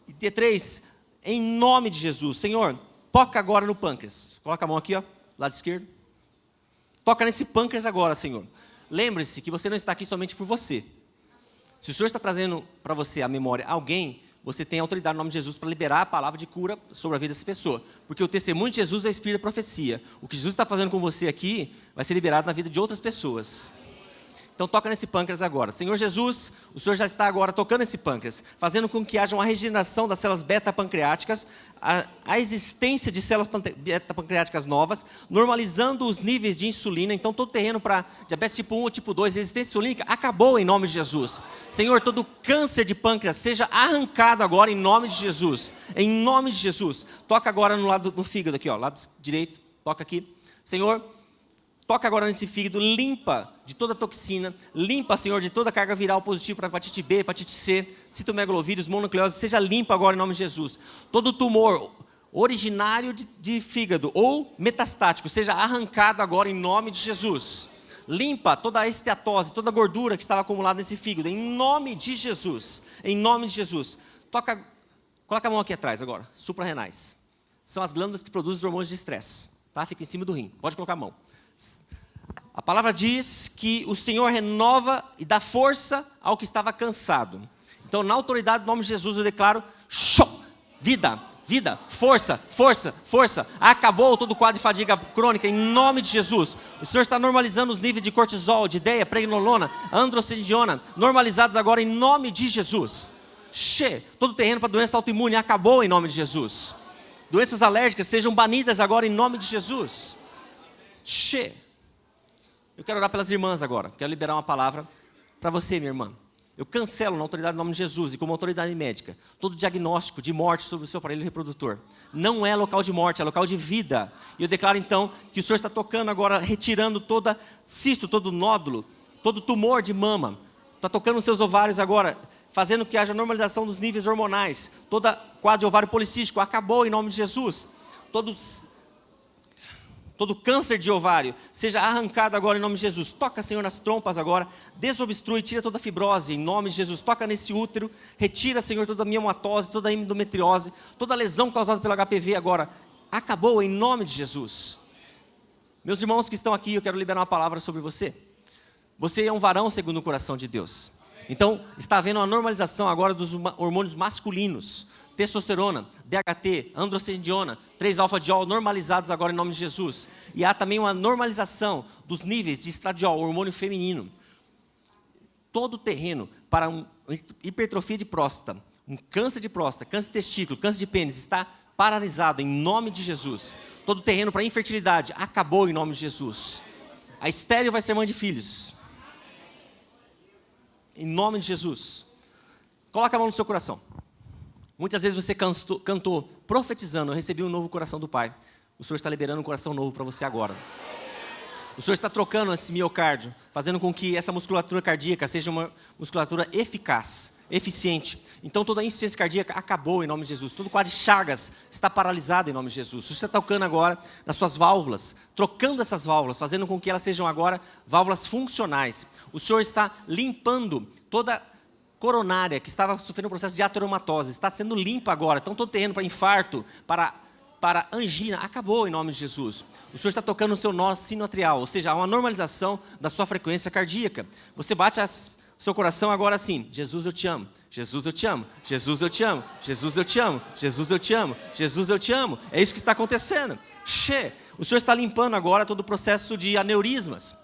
Speaker 1: e T3 em nome de Jesus. Senhor, Toca agora no pâncreas. Coloca a mão aqui, ó, lado esquerdo. Toca nesse pâncreas agora, Senhor. Lembre-se que você não está aqui somente por você. Se o Senhor está trazendo para você a memória alguém, você tem autoridade no nome de Jesus para liberar a palavra de cura sobre a vida dessa pessoa. Porque o testemunho de Jesus é espírito da profecia. O que Jesus está fazendo com você aqui vai ser liberado na vida de outras pessoas. Então toca nesse pâncreas agora. Senhor Jesus, o Senhor já está agora tocando esse pâncreas, fazendo com que haja uma regeneração das células beta-pancreáticas, a, a, existência de células beta-pancreáticas novas, normalizando os níveis de insulina. Então todo terreno para diabetes tipo 1 ou tipo 2, resistência insulínica, acabou em nome de Jesus. Senhor, todo câncer de pâncreas seja arrancado agora em nome de Jesus. Em nome de Jesus. Toca agora no lado do fígado aqui, ó, lado direito, toca aqui. Senhor, Toca agora nesse fígado, limpa de toda toxina, limpa, Senhor, de toda carga viral positiva para hepatite B, hepatite C, citomegalovírus, mononucleose, seja limpa agora em nome de Jesus. Todo tumor originário de, de fígado ou metastático, seja arrancado agora em nome de Jesus. Limpa toda a esteatose, toda a gordura que estava acumulada nesse fígado, em nome de Jesus. Em nome de Jesus. Toca, coloca a mão aqui atrás agora, suprarrenais. São as glândulas que produzem os hormônios de estresse. Tá? Fica em cima do rim. Pode colocar a mão. A palavra diz que o Senhor renova e dá força ao que estava cansado. Então, na autoridade do nome de Jesus, eu declaro: show, vida, vida, força, força, força. Acabou todo o quadro de fadiga crônica, em nome de Jesus. O Senhor está normalizando os níveis de cortisol, de ideia, pregnolona, androstendiona, normalizados agora em nome de Jesus. Che, todo terreno para doença autoimune acabou em nome de Jesus. Doenças alérgicas sejam banidas agora em nome de Jesus. Che. Eu quero orar pelas irmãs agora. Quero liberar uma palavra para você, minha irmã. Eu cancelo na autoridade do nome de Jesus e como autoridade médica todo diagnóstico de morte sobre o seu aparelho reprodutor. Não é local de morte, é local de vida. E eu declaro então que o Senhor está tocando agora, retirando toda cisto, todo nódulo, todo tumor de mama. Está tocando os seus ovários agora, fazendo que haja normalização dos níveis hormonais. Toda quadro de ovário policístico acabou em nome de Jesus. Todos todo câncer de ovário, seja arrancado agora em nome de Jesus. Toca, Senhor, nas trompas agora, desobstrui, tira toda a fibrose em nome de Jesus. Toca nesse útero, retira, Senhor, toda a miomatose, toda a endometriose, toda a lesão causada pelo HPV agora. Acabou em nome de Jesus. Meus irmãos que estão aqui, eu quero liberar uma palavra sobre você. Você é um varão segundo o coração de Deus. Então, está havendo uma normalização agora dos hormônios masculinos testosterona, DHT, androstendiona, 3-alfa-diol normalizados agora em nome de Jesus. E há também uma normalização dos níveis de estradiol, hormônio feminino. Todo o terreno para uma hipertrofia de próstata, um câncer de próstata, câncer de testículo, câncer de pênis está paralisado em nome de Jesus. Todo o terreno para infertilidade acabou em nome de Jesus. A estéreo vai ser mãe de filhos. Em nome de Jesus. Coloca a mão no seu coração. Muitas vezes você cantou, cantou profetizando, eu recebi um novo coração do Pai. O Senhor está liberando um coração novo para você agora. O Senhor está trocando esse miocárdio, fazendo com que essa musculatura cardíaca seja uma musculatura eficaz, eficiente. Então toda a insuficiência cardíaca acabou em nome de Jesus. Todo quadro de chagas está paralisado em nome de Jesus. O Senhor está tocando agora nas suas válvulas, trocando essas válvulas, fazendo com que elas sejam agora válvulas funcionais. O Senhor está limpando toda coronária, que estava sofrendo um processo de ateromatose, está sendo limpa agora. Então, todo terreno para infarto, para, para angina, acabou em nome de Jesus. O Senhor está tocando o seu nó sinoatrial, ou seja, há uma normalização da sua frequência cardíaca. Você bate o seu coração agora assim, Jesus, eu te amo. Jesus, eu te amo. Jesus, eu te amo. Jesus, eu te amo. Jesus, eu te amo. Jesus, eu te amo. É isso que está acontecendo. Che. O Senhor está limpando agora todo o processo de aneurismas.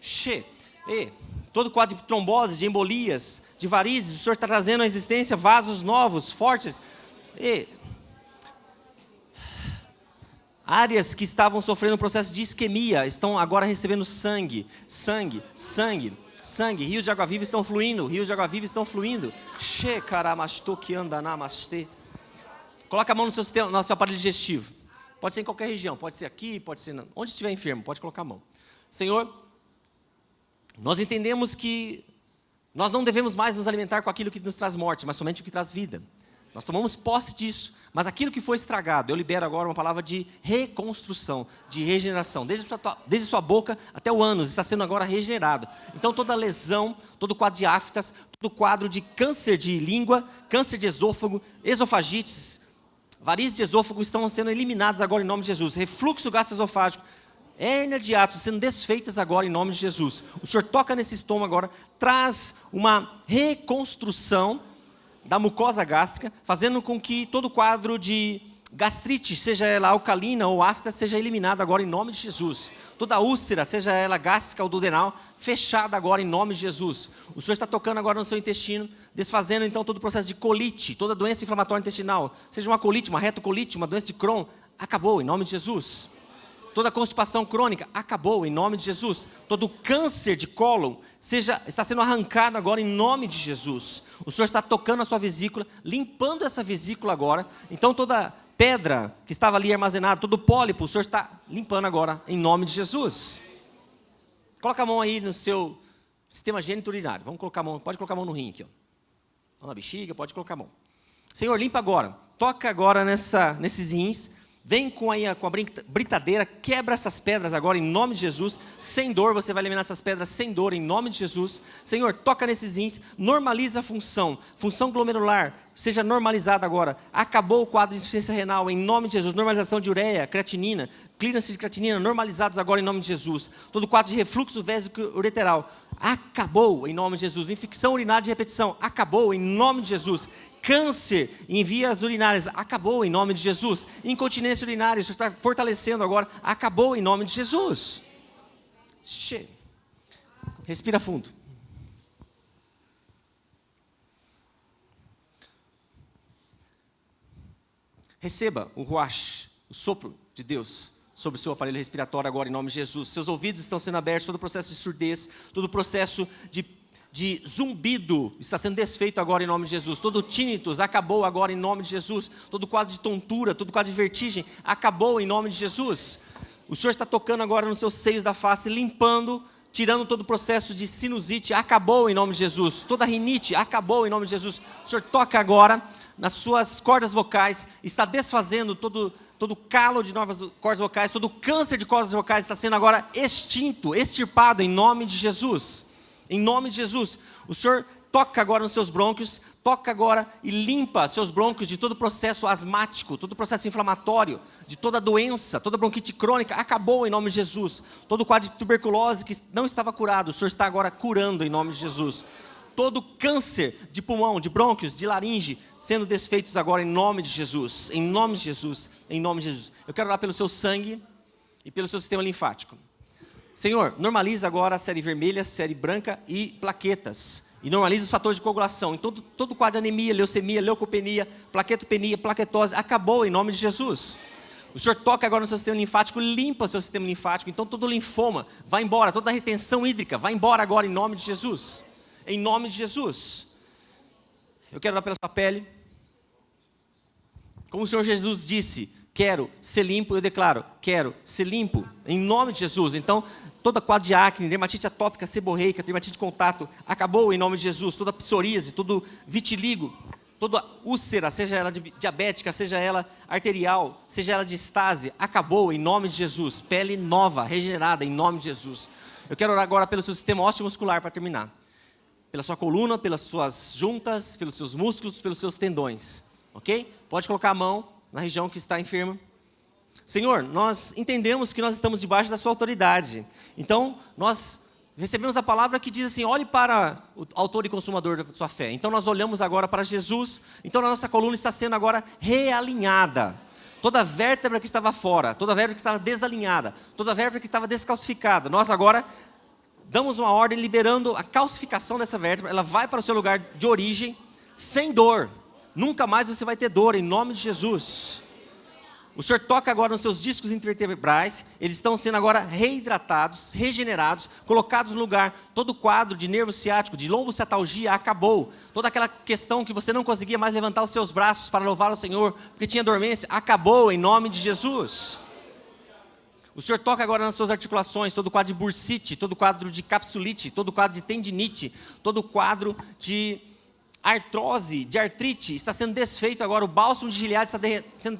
Speaker 1: Che. E todo quadro de trombose, de embolias, de varizes, o Senhor está trazendo à existência vasos novos, fortes. E áreas que estavam sofrendo um processo de isquemia estão agora recebendo sangue, sangue, sangue, sangue. Rios de água viva estão fluindo, rios de água viva estão fluindo. She que anda. Coloca a mão no seu, sistema, no seu aparelho digestivo. Pode ser em qualquer região, pode ser aqui, pode ser onde estiver enfermo, pode colocar a mão. Senhor, nós entendemos que nós não devemos mais nos alimentar com aquilo que nos traz morte, mas somente o que traz vida. Nós tomamos posse disso, mas aquilo que foi estragado, eu libero agora uma palavra de reconstrução, de regeneração. Desde sua, desde sua boca até o ânus, está sendo agora regenerado. Então toda lesão, todo quadro de aftas, todo quadro de câncer de língua, câncer de esôfago, esofagites, varizes de esôfago estão sendo eliminados agora em nome de Jesus. Refluxo gastroesofágico, hérnia de ato sendo desfeitas agora em nome de Jesus. O Senhor toca nesse estômago agora, traz uma reconstrução da mucosa gástrica, fazendo com que todo quadro de gastrite, seja ela alcalina ou ácida, seja eliminada agora em nome de Jesus. Toda úlcera, seja ela gástrica ou duodenal, fechada agora em nome de Jesus. O Senhor está tocando agora no seu intestino, desfazendo então todo o processo de colite, toda doença inflamatória intestinal, seja uma colite, uma retocolite, uma doença de Crohn, acabou em nome de Jesus. Toda constipação crônica acabou em nome de Jesus. Todo câncer de cólon seja, está sendo arrancado agora em nome de Jesus. O Senhor está tocando a sua vesícula, limpando essa vesícula agora. Então toda pedra que estava ali armazenada, todo pólipo, o Senhor está limpando agora, em nome de Jesus. Coloca a mão aí no seu sistema urinário. Vamos colocar a mão, pode colocar a mão no rim aqui. Ó. Na bexiga, pode colocar a mão. Senhor, limpa agora. Toca agora nessa, nesses rins. Vem com, aí, com a britadeira, quebra essas pedras agora em nome de Jesus. Sem dor, você vai eliminar essas pedras sem dor em nome de Jesus. Senhor, toca nesses rins, normaliza a função. Função glomerular, seja normalizada agora. Acabou o quadro de insuficiência renal em nome de Jesus. Normalização de ureia, creatinina, clearance de creatinina, normalizados agora em nome de Jesus. Todo quadro de refluxo vésico ureteral, acabou em nome de Jesus. Infecção urinária de repetição, acabou em nome de Jesus câncer em vias urinárias, acabou em nome de Jesus. Incontinência urinária, isso está fortalecendo agora, acabou em nome de Jesus. Che. Respira fundo. Receba o ruach, o sopro de Deus sobre o seu aparelho respiratório agora em nome de Jesus. Seus ouvidos estão sendo abertos, todo o processo de surdez, todo o processo de de zumbido está sendo desfeito agora em nome de Jesus. Todo tinnitus acabou agora em nome de Jesus. Todo quadro de tontura, todo quadro de vertigem acabou em nome de Jesus. O Senhor está tocando agora nos seus seios da face, limpando, tirando todo o processo de sinusite, acabou em nome de Jesus. Toda rinite acabou em nome de Jesus. O Senhor toca agora nas suas cordas vocais, está desfazendo todo todo calo de novas cordas vocais, todo câncer de cordas vocais está sendo agora extinto, extirpado em nome de Jesus. Em nome de Jesus. O Senhor toca agora nos seus brônquios, toca agora e limpa seus brônquios de todo o processo asmático, todo o processo inflamatório, de toda doença, toda bronquite crônica, acabou em nome de Jesus. Todo quadro de tuberculose que não estava curado, o Senhor está agora curando em nome de Jesus. Todo câncer de pulmão, de brônquios, de laringe, sendo desfeitos agora em nome de Jesus, em nome de Jesus, em nome de Jesus. Eu quero orar pelo seu sangue e pelo seu sistema linfático. Senhor, normaliza agora a série vermelha, série branca e plaquetas. E normaliza os fatores de coagulação. Então, todo, todo quadro de anemia, leucemia, leucopenia, plaquetopenia, plaquetose, acabou em nome de Jesus. O Senhor toca agora no seu sistema linfático, limpa o seu sistema linfático. Então, todo linfoma vai embora, toda retenção hídrica vai embora agora em nome de Jesus. Em nome de Jesus. Eu quero orar pela sua pele. Como o Senhor Jesus disse, quero ser limpo, eu declaro, quero ser limpo, em nome de Jesus. Então, toda quadro de acne, dermatite atópica, seborreica, dermatite de contato, acabou em nome de Jesus. Toda psoríase, todo vitiligo, toda úlcera, seja ela diabética, seja ela arterial, seja ela de estase, acabou em nome de Jesus. Pele nova, regenerada em nome de Jesus. Eu quero orar agora pelo seu sistema osteomuscular para terminar. Pela sua coluna, pelas suas juntas, pelos seus músculos, pelos seus tendões. Ok? Pode colocar a mão na região que está enferma. Senhor, nós entendemos que nós estamos debaixo da sua autoridade. Então, nós recebemos a palavra que diz assim, olhe para o autor e consumador da sua fé. Então, nós olhamos agora para Jesus. Então, a nossa coluna está sendo agora realinhada. Toda vértebra que estava fora, toda vértebra que estava desalinhada, toda vértebra que estava descalcificada, nós agora damos uma ordem liberando a calcificação dessa vértebra, ela vai para o seu lugar de origem, sem dor. Nunca mais você vai ter dor, em nome de Jesus. O Senhor toca agora nos seus discos intervertebrais, eles estão sendo agora reidratados, regenerados, colocados no lugar. Todo o quadro de nervo ciático, de lombociatalgia acabou. Toda aquela questão que você não conseguia mais levantar os seus braços para louvar o Senhor, porque tinha dormência, acabou em nome de Jesus. O Senhor toca agora nas suas articulações, todo o quadro de bursite, todo o quadro de capsulite, todo o quadro de tendinite, todo o quadro de artrose, de artrite, está sendo desfeito agora, o bálsamo de Gilead está sendo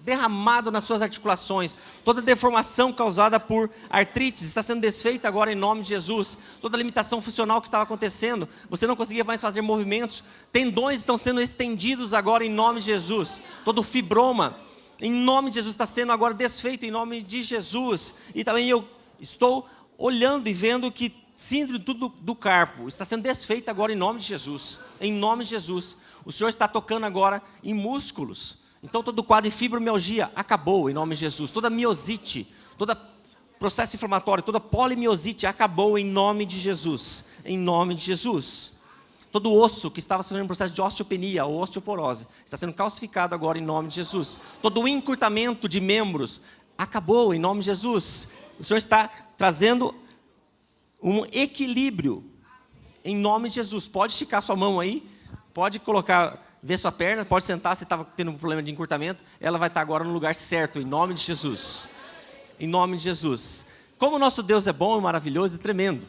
Speaker 1: derramado nas suas articulações, toda deformação causada por artrites está sendo desfeita agora em nome de Jesus, toda limitação funcional que estava acontecendo, você não conseguia mais fazer movimentos, tendões estão sendo estendidos agora em nome de Jesus, todo fibroma, em nome de Jesus, está sendo agora desfeito em nome de Jesus, e também eu estou olhando e vendo que síndrome do, do carpo está sendo desfeita agora em nome de Jesus. Em nome de Jesus. O Senhor está tocando agora em músculos. Então todo quadro de fibromialgia acabou em nome de Jesus. Toda miosite, todo processo inflamatório, toda polimiosite acabou em nome de Jesus. Em nome de Jesus. Todo osso que estava sofrendo um processo de osteopenia ou osteoporose está sendo calcificado agora em nome de Jesus. Todo encurtamento de membros acabou em nome de Jesus. O Senhor está trazendo um equilíbrio em nome de Jesus. Pode esticar sua mão aí, pode colocar, ver sua perna, pode sentar se estava tendo um problema de encurtamento, ela vai estar agora no lugar certo, em nome de Jesus. Em nome de Jesus. Como o nosso Deus é bom, maravilhoso e tremendo.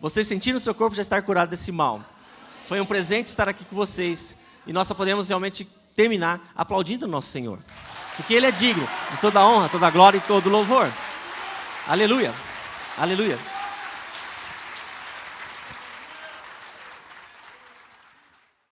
Speaker 1: Vocês sentiram o seu corpo já estar curado desse mal. Foi um presente estar aqui com vocês. E nós só podemos realmente terminar aplaudindo o nosso Senhor. Porque Ele é digno de toda honra, toda glória e todo louvor. Aleluia. Aleluia.